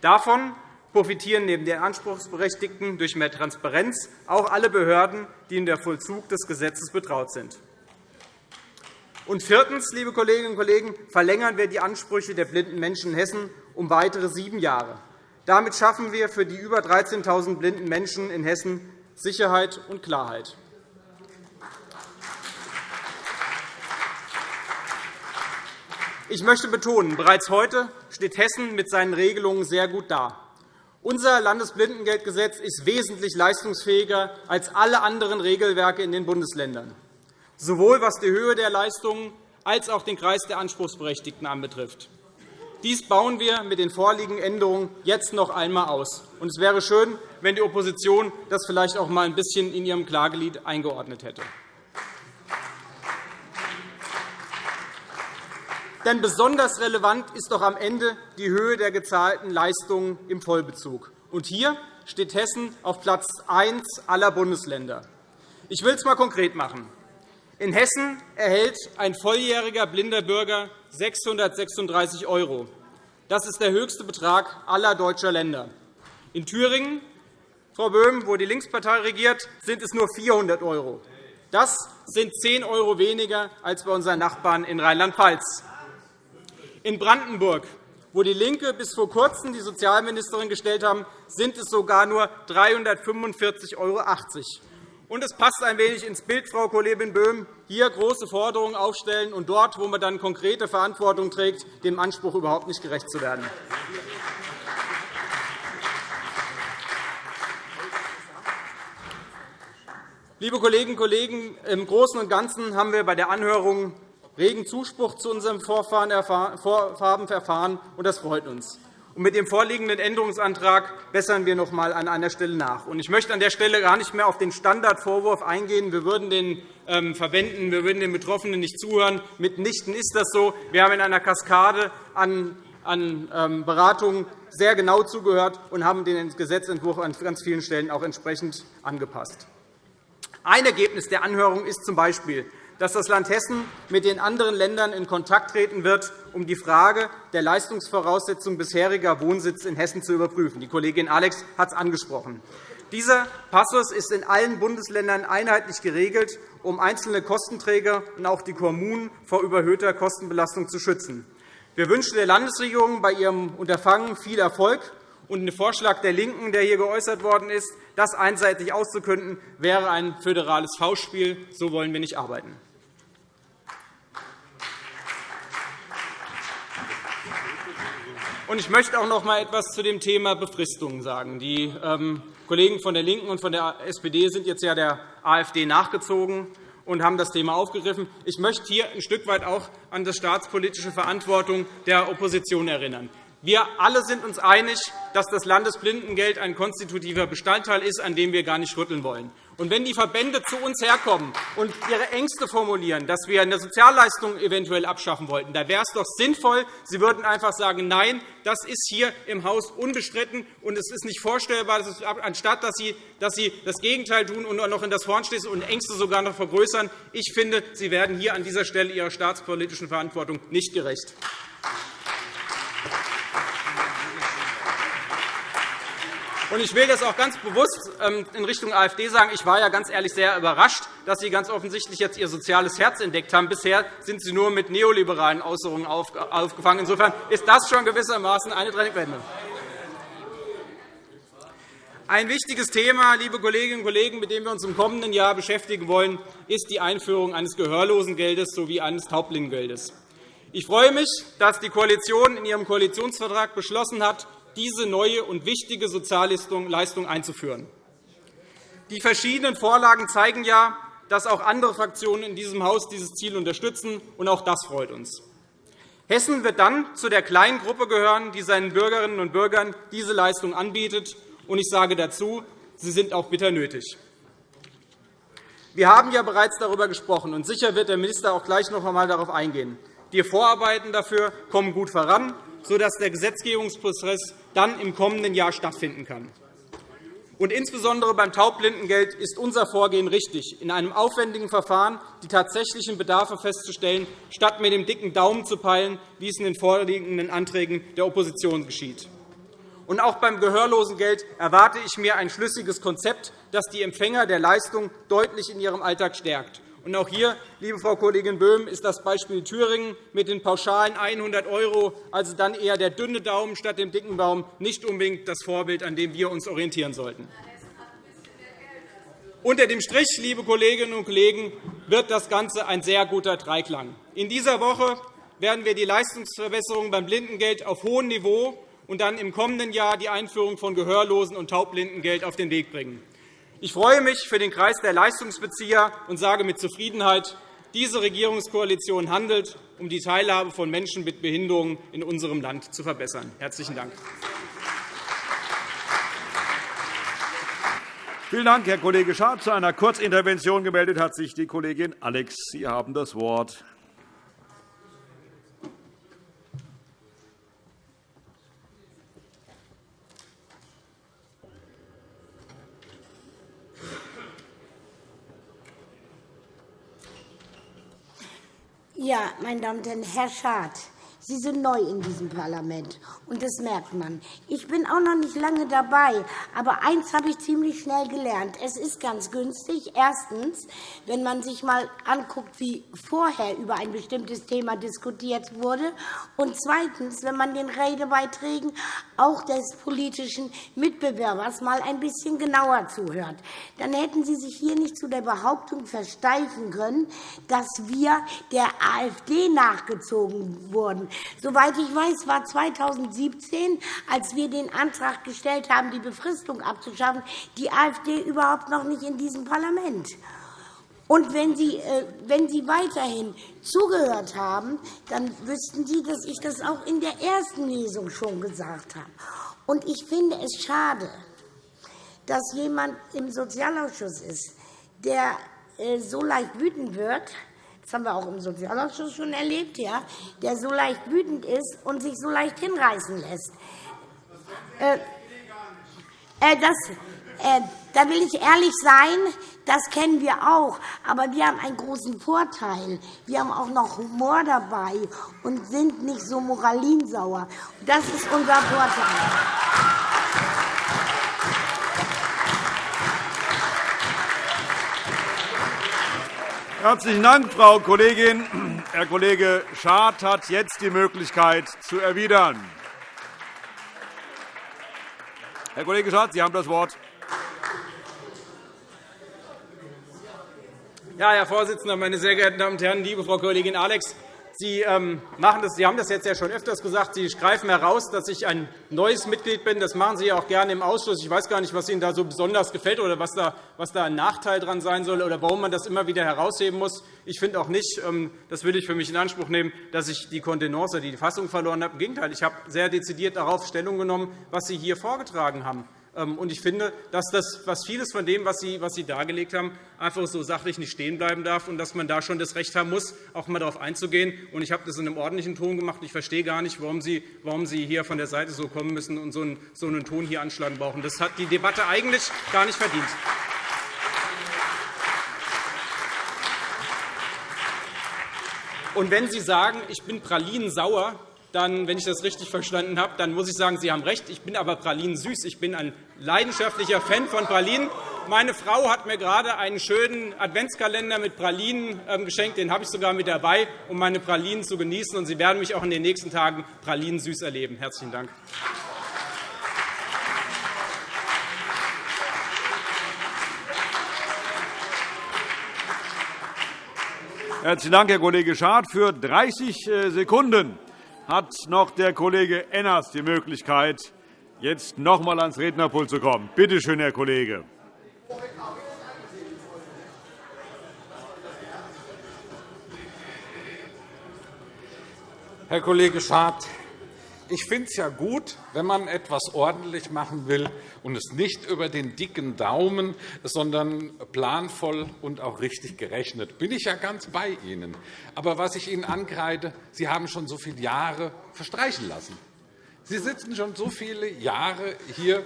Davon profitieren neben den Anspruchsberechtigten durch mehr Transparenz auch alle Behörden, die in der Vollzug des Gesetzes betraut sind. Und viertens, liebe Kolleginnen und Kollegen, verlängern wir die Ansprüche der blinden Menschen in Hessen um weitere sieben Jahre. Damit schaffen wir für die über 13.000 blinden Menschen in Hessen Sicherheit und Klarheit. Ich möchte betonen, bereits heute steht Hessen mit seinen Regelungen sehr gut da. Unser Landesblindengeldgesetz ist wesentlich leistungsfähiger als alle anderen Regelwerke in den Bundesländern, sowohl was die Höhe der Leistungen als auch den Kreis der Anspruchsberechtigten anbetrifft. Dies bauen wir mit den vorliegenden Änderungen jetzt noch einmal aus. Es wäre schön, wenn die Opposition das vielleicht auch einmal ein bisschen in ihrem Klagelied eingeordnet hätte. Denn besonders relevant ist doch am Ende die Höhe der gezahlten Leistungen im Vollbezug. Und hier steht Hessen auf Platz 1 aller Bundesländer. Ich will es einmal konkret machen. In Hessen erhält ein volljähriger blinder Bürger 636 €. Das ist der höchste Betrag aller deutscher Länder. In Thüringen, Frau Böhm, wo die Linkspartei regiert, sind es nur 400 €. Das sind 10 € weniger als bei unseren Nachbarn in Rheinland-Pfalz. In Brandenburg, wo DIE LINKE bis vor Kurzem die Sozialministerin gestellt haben, sind es sogar nur 345,80 €. Und es passt ein wenig ins Bild, Frau Kollegin Böhm, hier große Forderungen aufstellen und dort, wo man dann konkrete Verantwortung trägt, dem Anspruch überhaupt nicht gerecht zu werden. Liebe Kolleginnen und Kollegen, im Großen und Ganzen haben wir bei der Anhörung regen Zuspruch zu unserem Vorfahren erfahren, und das freut uns. Mit dem vorliegenden Änderungsantrag bessern wir noch einmal an einer Stelle nach. Ich möchte an der Stelle gar nicht mehr auf den Standardvorwurf eingehen, wir würden den ähm, verwenden, wir würden den Betroffenen nicht zuhören. Mitnichten ist das so. Wir haben in einer Kaskade an ähm, Beratungen sehr genau zugehört und haben den Gesetzentwurf an ganz vielen Stellen auch entsprechend angepasst. Ein Ergebnis der Anhörung ist z. B., dass das Land Hessen mit den anderen Ländern in Kontakt treten wird, um die Frage der Leistungsvoraussetzung bisheriger Wohnsitz in Hessen zu überprüfen. Die Kollegin Alex hat es angesprochen. Dieser Passus ist in allen Bundesländern einheitlich geregelt, um einzelne Kostenträger und auch die Kommunen vor überhöhter Kostenbelastung zu schützen. Wir wünschen der Landesregierung bei ihrem Unterfangen viel Erfolg. Und der Vorschlag der LINKEN, der hier geäußert worden ist, das einseitig auszukünden, wäre ein föderales Faustspiel. So wollen wir nicht arbeiten. Ich möchte auch noch einmal etwas zu dem Thema Befristungen sagen. Die ähm, Kollegen von der LINKEN und von der SPD sind jetzt ja der AfD nachgezogen und haben das Thema aufgegriffen. Ich möchte hier ein Stück weit auch an die staatspolitische Verantwortung der Opposition erinnern. Wir alle sind uns einig, dass das Landesblindengeld ein konstitutiver Bestandteil ist, an dem wir gar nicht rütteln wollen. Und wenn die Verbände zu uns herkommen und ihre Ängste formulieren, dass wir eine Sozialleistung eventuell abschaffen wollten, da wäre es doch sinnvoll, sie würden einfach sagen, nein, das ist hier im Haus unbestritten, und es ist nicht vorstellbar, dass anstatt dass Sie, dass Sie das Gegenteil tun und noch in das Horn schließen und Ängste sogar noch vergrößern. Ich finde, Sie werden hier an dieser Stelle Ihrer staatspolitischen Verantwortung nicht gerecht. Ich will das auch ganz bewusst ähm, in Richtung AfD sagen. Ich war ja ganz ehrlich sehr überrascht, dass Sie ganz offensichtlich jetzt Ihr soziales Herz entdeckt haben. Bisher sind Sie nur mit neoliberalen Äußerungen aufgefangen. Insofern ist das schon gewissermaßen eine Trendwende. Ein wichtiges Thema, liebe Kolleginnen und Kollegen, mit dem wir uns im kommenden Jahr beschäftigen wollen, ist die Einführung eines Gehörlosengeldes sowie eines Taublindengeldes. Ich freue mich, dass die Koalition in ihrem Koalitionsvertrag beschlossen hat, diese neue und wichtige Sozialleistung einzuführen. Die verschiedenen Vorlagen zeigen ja, dass auch andere Fraktionen in diesem Haus dieses Ziel unterstützen, und auch das freut uns. Hessen wird dann zu der kleinen Gruppe gehören, die seinen Bürgerinnen und Bürgern diese Leistung anbietet. Und ich sage dazu, sie sind auch bitter nötig. Wir haben ja bereits darüber gesprochen, und sicher wird der Minister auch gleich noch einmal darauf eingehen. Die Vorarbeiten dafür kommen gut voran, sodass der Gesetzgebungsprozess dann im kommenden Jahr stattfinden kann. Und insbesondere beim Taubblindengeld ist unser Vorgehen richtig, in einem aufwendigen Verfahren die tatsächlichen Bedarfe festzustellen, statt mit dem dicken Daumen zu peilen, wie es in den vorliegenden Anträgen der Opposition geschieht. Und auch beim Gehörlosengeld erwarte ich mir ein schlüssiges Konzept, das die Empfänger der Leistung deutlich in ihrem Alltag stärkt. Und auch hier, liebe Frau Kollegin Böhm, ist das Beispiel Thüringen mit den pauschalen 100 €, also dann eher der dünne Daumen statt dem dicken Daumen, nicht unbedingt das Vorbild, an dem wir uns orientieren sollten. Unter dem Strich, liebe Kolleginnen und Kollegen, wird das Ganze ein sehr guter Dreiklang. In dieser Woche werden wir die Leistungsverbesserung beim Blindengeld auf hohem Niveau und dann im kommenden Jahr die Einführung von Gehörlosen- und Taubblindengeld auf den Weg bringen. Ich freue mich für den Kreis der Leistungsbezieher und sage mit Zufriedenheit, diese Regierungskoalition handelt, um die Teilhabe von Menschen mit Behinderungen in unserem Land zu verbessern. – Herzlichen Dank. Vielen Dank, Herr Kollege Schad. Zu einer Kurzintervention gemeldet hat sich die Kollegin Alex. Sie haben das Wort. Ja, meine Damen und Herren, Herr Schad, Sie sind neu in diesem Parlament, und das merkt man. Ich bin auch noch nicht lange dabei, aber eins habe ich ziemlich schnell gelernt. Es ist ganz günstig, erstens, wenn man sich einmal anguckt, wie vorher über ein bestimmtes Thema diskutiert wurde, und zweitens, wenn man den Redebeiträgen auch des politischen Mitbewerbers mal ein bisschen genauer zuhört. Dann hätten Sie sich hier nicht zu der Behauptung versteifen können, dass wir der AfD nachgezogen wurden. Soweit ich weiß, war 2017, als wir den Antrag gestellt haben, die Befristung abzuschaffen, die AfD überhaupt noch nicht in diesem Parlament. Und wenn Sie, äh, wenn Sie weiterhin zugehört haben, dann wüssten Sie, dass ich das auch in der ersten Lesung schon gesagt habe. Und ich finde es schade, dass jemand im Sozialausschuss ist, der äh, so leicht wütend wird, das haben wir auch im Sozialausschuss schon erlebt, ja, der so leicht wütend ist und sich so leicht hinreißen lässt. Äh, äh, das, äh, da will ich ehrlich sein, das kennen wir auch. Aber wir haben einen großen Vorteil. Wir haben auch noch Humor dabei und sind nicht so moralinsauer. Das ist unser Vorteil. Herzlichen Dank, Frau Kollegin. Herr Kollege Schad hat jetzt die Möglichkeit zu erwidern. Herr Kollege Schad, Sie haben das Wort. Ja, Herr Vorsitzender, meine sehr geehrten Damen und Herren! Liebe Frau Kollegin Alex, Sie, ähm, machen das, Sie haben das jetzt ja schon öfters gesagt. Sie greifen heraus, dass ich ein neues Mitglied bin. Das machen Sie auch gerne im Ausschuss. Ich weiß gar nicht, was Ihnen da so besonders gefällt oder was da, was da ein Nachteil dran sein soll oder warum man das immer wieder herausheben muss. Ich finde auch nicht, ähm, das will ich für mich in Anspruch nehmen, dass ich die Kontenance, die Fassung verloren habe. Im Gegenteil, ich habe sehr dezidiert darauf Stellung genommen, was Sie hier vorgetragen haben. Ähm, und ich finde, dass das, was vieles von dem, was Sie, was Sie dargelegt haben, einfach so sachlich nicht stehen bleiben darf und dass man da schon das Recht haben muss, auch einmal darauf einzugehen. Und ich habe das in einem ordentlichen Ton gemacht. Ich verstehe gar nicht, warum Sie, warum Sie hier von der Seite so kommen müssen und so einen, so einen Ton hier anschlagen brauchen. Das hat die Debatte eigentlich gar nicht verdient. Und wenn Sie sagen, ich bin pralinensauer, dann, wenn ich das richtig verstanden habe, dann muss ich sagen, Sie haben recht. Ich bin aber Pralinen süß. Ich bin ein leidenschaftlicher Fan von Pralinen. Meine Frau hat mir gerade einen schönen Adventskalender mit Pralinen ähm, geschenkt. Den habe ich sogar mit dabei, um meine Pralinen zu genießen. Und Sie werden mich auch in den nächsten Tagen Pralinen süß erleben. Herzlichen Dank. Herzlichen Dank, Herr Kollege Schad. Für 30 äh, Sekunden hat noch der Kollege Enners die Möglichkeit, jetzt noch einmal ans Rednerpult zu kommen. Bitte schön, Herr Kollege. Herr Kollege Schad, ich finde es ja gut, wenn man etwas ordentlich machen will und es nicht über den dicken Daumen, sondern planvoll und auch richtig gerechnet. Bin ich ja ganz bei Ihnen. Aber was ich Ihnen angreide, Sie haben schon so viele Jahre verstreichen lassen. Sie sitzen schon so viele Jahre hier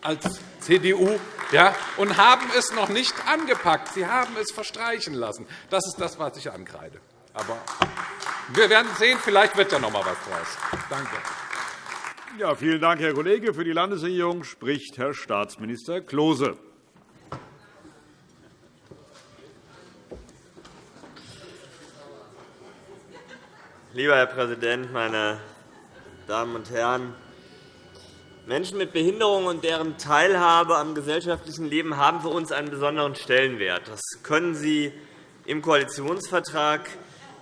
als CDU ja, und haben es noch nicht angepackt. Sie haben es verstreichen lassen. Das ist das, was ich angreide. Aber wir werden sehen, vielleicht wird ja noch einmal was draus. Danke. Ja, vielen Dank, Herr Kollege. Für die Landesregierung spricht Herr Staatsminister Klose. Lieber Herr Präsident, meine Damen und Herren! Menschen mit Behinderung und deren Teilhabe am gesellschaftlichen Leben haben für uns einen besonderen Stellenwert. Das können Sie im Koalitionsvertrag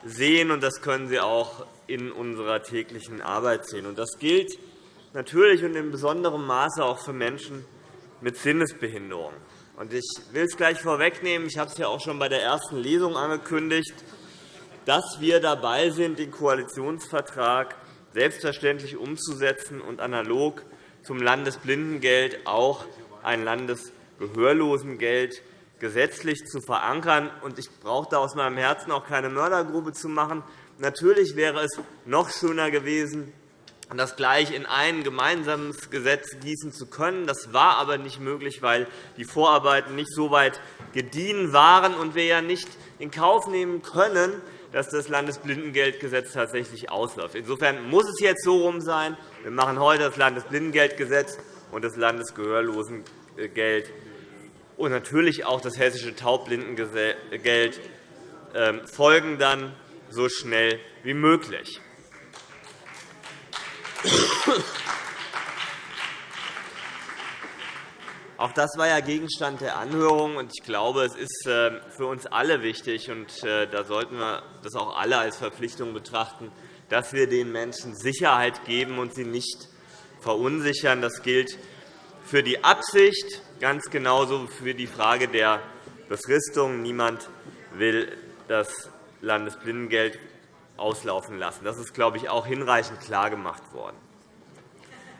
sehen, und das können Sie auch in unserer täglichen Arbeit sehen. Das gilt natürlich und in besonderem Maße auch für Menschen mit Sinnesbehinderung. Ich will es gleich vorwegnehmen. Ich habe es ja auch schon bei der ersten Lesung angekündigt, dass wir dabei sind, den Koalitionsvertrag selbstverständlich umzusetzen und analog zum Landesblindengeld auch ein Landesgehörlosengeld gesetzlich zu verankern. Ich brauche da aus meinem Herzen auch keine Mördergrube zu machen. Natürlich wäre es noch schöner gewesen, das gleich in ein gemeinsames Gesetz gießen zu können. Das war aber nicht möglich, weil die Vorarbeiten nicht so weit gediehen waren und wir ja nicht in Kauf nehmen können, dass das Landesblindengeldgesetz tatsächlich ausläuft. Insofern muss es jetzt so rum sein. Wir machen heute das Landesblindengeldgesetz und das Landesgehörlosengeld und natürlich auch das hessische Taubblindengeld ähm, folgen dann so schnell wie möglich. Auch das war ja Gegenstand der Anhörung. Ich glaube, es ist ähm, für uns alle wichtig, und äh, da sollten wir das auch alle als Verpflichtung betrachten, dass wir den Menschen Sicherheit geben und sie nicht verunsichern. Das gilt für die Absicht, ganz genauso für die Frage der Befristung. Niemand will das Landesblindengeld auslaufen lassen. Das ist, glaube ich, auch hinreichend klargemacht worden.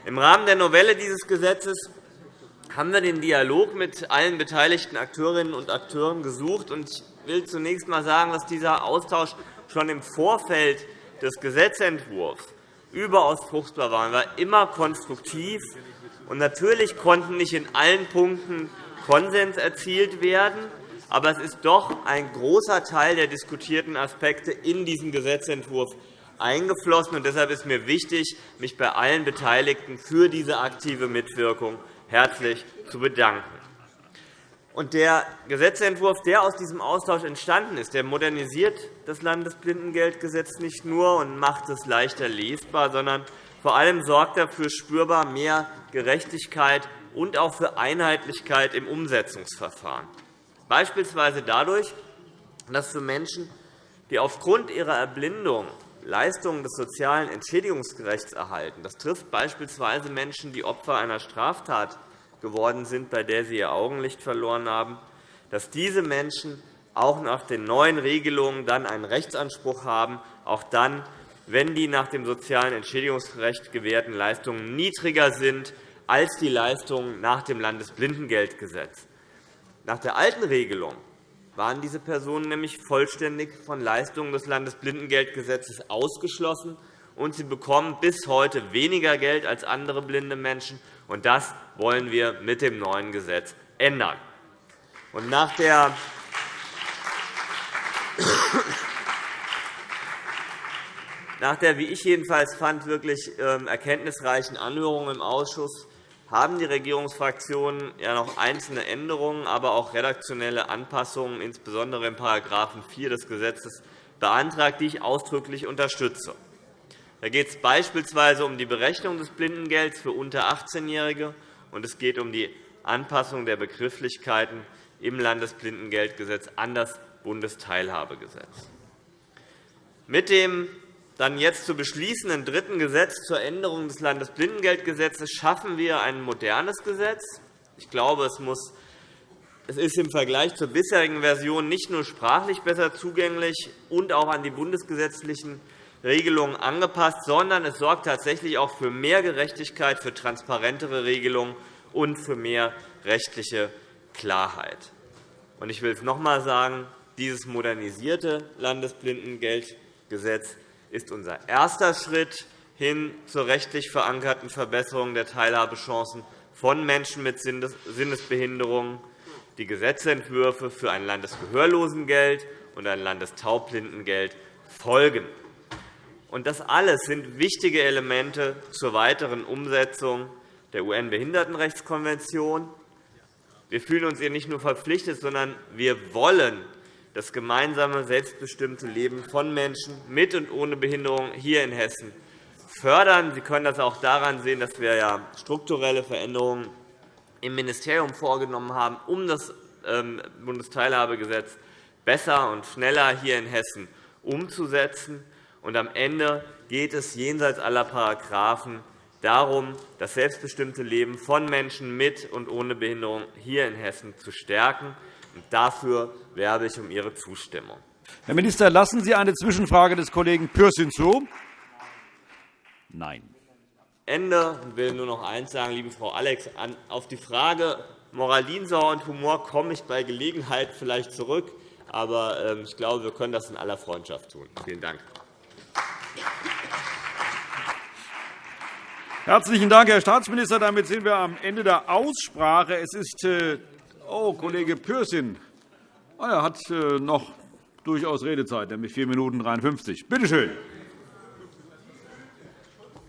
Im Rahmen der Novelle dieses Gesetzes haben wir den Dialog mit allen beteiligten Akteurinnen und Akteuren gesucht. Ich will zunächst einmal sagen, dass dieser Austausch schon im Vorfeld des Gesetzentwurfs überaus fruchtbar war. Er war immer konstruktiv. Natürlich konnten nicht in allen Punkten Konsens erzielt werden. Aber es ist doch ein großer Teil der diskutierten Aspekte in diesen Gesetzentwurf eingeflossen. Deshalb ist mir wichtig, mich bei allen Beteiligten für diese aktive Mitwirkung herzlich zu bedanken. der Gesetzentwurf, der aus diesem Austausch entstanden ist, der modernisiert das Landesblindengeldgesetz nicht nur und macht es leichter lesbar, sondern vor allem sorgt er für spürbar mehr Gerechtigkeit und auch für Einheitlichkeit im Umsetzungsverfahren, beispielsweise dadurch, dass für Menschen, die aufgrund ihrer Erblindung Leistungen des sozialen Entschädigungsgerechts erhalten. Das trifft beispielsweise Menschen, die Opfer einer Straftat geworden sind, bei der sie ihr Augenlicht verloren haben, dass diese Menschen auch nach den neuen Regelungen dann einen Rechtsanspruch haben, auch dann, wenn die nach dem sozialen Entschädigungsrecht gewährten Leistungen niedriger sind als die Leistungen nach dem Landesblindengeldgesetz. Nach der alten Regelung waren diese Personen nämlich vollständig von Leistungen des Landesblindengeldgesetzes ausgeschlossen, und sie bekommen bis heute weniger Geld als andere blinde Menschen. Und das wollen wir mit dem neuen Gesetz ändern. Und nach der nach der, wie ich jedenfalls fand, wirklich ähm, erkenntnisreichen Anhörung im Ausschuss haben die Regierungsfraktionen ja noch einzelne Änderungen, aber auch redaktionelle Anpassungen, insbesondere in § 4 des Gesetzes, beantragt, die ich ausdrücklich unterstütze. Da geht es beispielsweise um die Berechnung des Blindengelds für unter 18-Jährige, und es geht um die Anpassung der Begrifflichkeiten im Landesblindengeldgesetz an das Bundesteilhabegesetz. Mit dem dann jetzt zu beschließenden dritten Gesetz zur Änderung des Landesblindengeldgesetzes schaffen wir ein modernes Gesetz. Ich glaube, es, muss, es ist im Vergleich zur bisherigen Version nicht nur sprachlich besser zugänglich und auch an die bundesgesetzlichen Regelungen angepasst, sondern es sorgt tatsächlich auch für mehr Gerechtigkeit, für transparentere Regelungen und für mehr rechtliche Klarheit. Ich will es noch einmal sagen. Dieses modernisierte Landesblindengeldgesetz ist unser erster Schritt hin zur rechtlich verankerten Verbesserung der Teilhabechancen von Menschen mit Sinnesbehinderungen. Die Gesetzentwürfe für ein Landesgehörlosengeld und ein Landestaubblindengeld folgen. Das alles sind wichtige Elemente zur weiteren Umsetzung der UN-Behindertenrechtskonvention. Wir fühlen uns ihr nicht nur verpflichtet, sondern wir wollen das gemeinsame, selbstbestimmte Leben von Menschen mit und ohne Behinderung hier in Hessen fördern. Sie können das auch daran sehen, dass wir strukturelle Veränderungen im Ministerium vorgenommen haben, um das ähm, Bundesteilhabegesetz besser und schneller hier in Hessen umzusetzen. Und am Ende geht es jenseits aller Paragraphen darum, das selbstbestimmte Leben von Menschen mit und ohne Behinderung hier in Hessen zu stärken. Und dafür werbe ich um Ihre Zustimmung. Herr Minister, lassen Sie eine Zwischenfrage des Kollegen Pürsün zu? Nein. Ende. Ich will nur noch eines sagen, liebe Frau Alex. Auf die Frage Moralinsauer und Humor komme ich bei Gelegenheit vielleicht zurück. Aber ähm, ich glaube, wir können das in aller Freundschaft tun. Vielen Dank. Herzlichen Dank, Herr Staatsminister. Damit sind wir am Ende der Aussprache. Es ist äh, oh, Kollege Pürsün. Er hat äh, noch durchaus Redezeit, nämlich 4 Minuten 53. Bitte schön.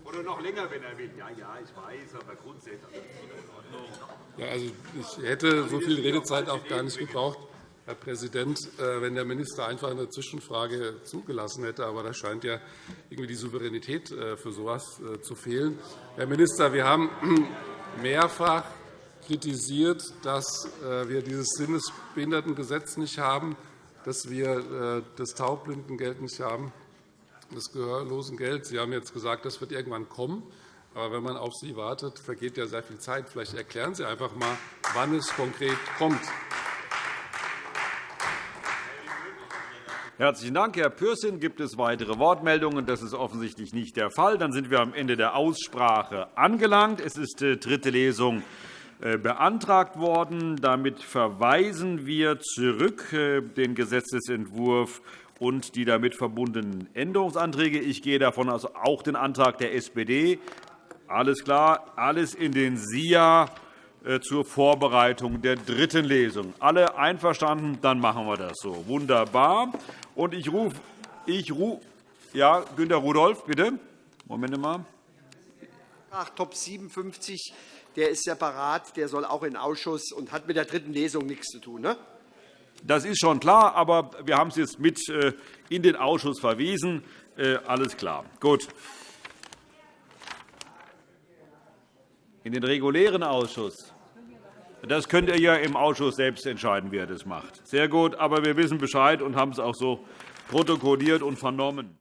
Oder noch länger, wenn er will. Ja, ja, ich weiß, aber grundsätzlich. Ja, also ich hätte so viel Redezeit auch gar nicht gebraucht. Herr Präsident, äh, wenn der Minister einfach eine Zwischenfrage zugelassen hätte. Aber da scheint ja irgendwie die Souveränität äh, für so etwas zu fehlen. Herr Minister, wir haben mehrfach kritisiert, dass wir dieses Sinnesbehindertengesetz nicht haben, dass wir das Taublindengeld nicht haben, das Gehörlosengeld. Sie haben jetzt gesagt, das wird irgendwann kommen. Aber wenn man auf Sie wartet, vergeht ja sehr viel Zeit. Vielleicht erklären Sie einfach einmal, wann es konkret kommt. Herzlichen Dank, Herr Pürsün. Gibt es weitere Wortmeldungen? Das ist offensichtlich nicht der Fall. Dann sind wir am Ende der Aussprache angelangt. Es ist die dritte Lesung äh, beantragt worden. Damit verweisen wir zurück äh, den Gesetzentwurf und die damit verbundenen Änderungsanträge. Ich gehe davon aus, auch den Antrag der SPD. Alles klar, alles in den SIA äh, zur Vorbereitung der dritten Lesung. Alle einverstanden? Dann machen wir das so. Wunderbar. Und ich rufe, ich rufe, ja, Günter Rudolph, bitte. Moment mal. Top 57, der ist separat, der soll auch in den Ausschuss und hat mit der dritten Lesung nichts zu tun. Ne? Das ist schon klar, aber wir haben es jetzt mit äh, in den Ausschuss verwiesen. Äh, alles klar. Gut. In den regulären Ausschuss. Das könnt ihr ja im Ausschuss selbst entscheiden, wie er das macht. Sehr gut, aber wir wissen Bescheid und haben es auch so protokolliert und vernommen.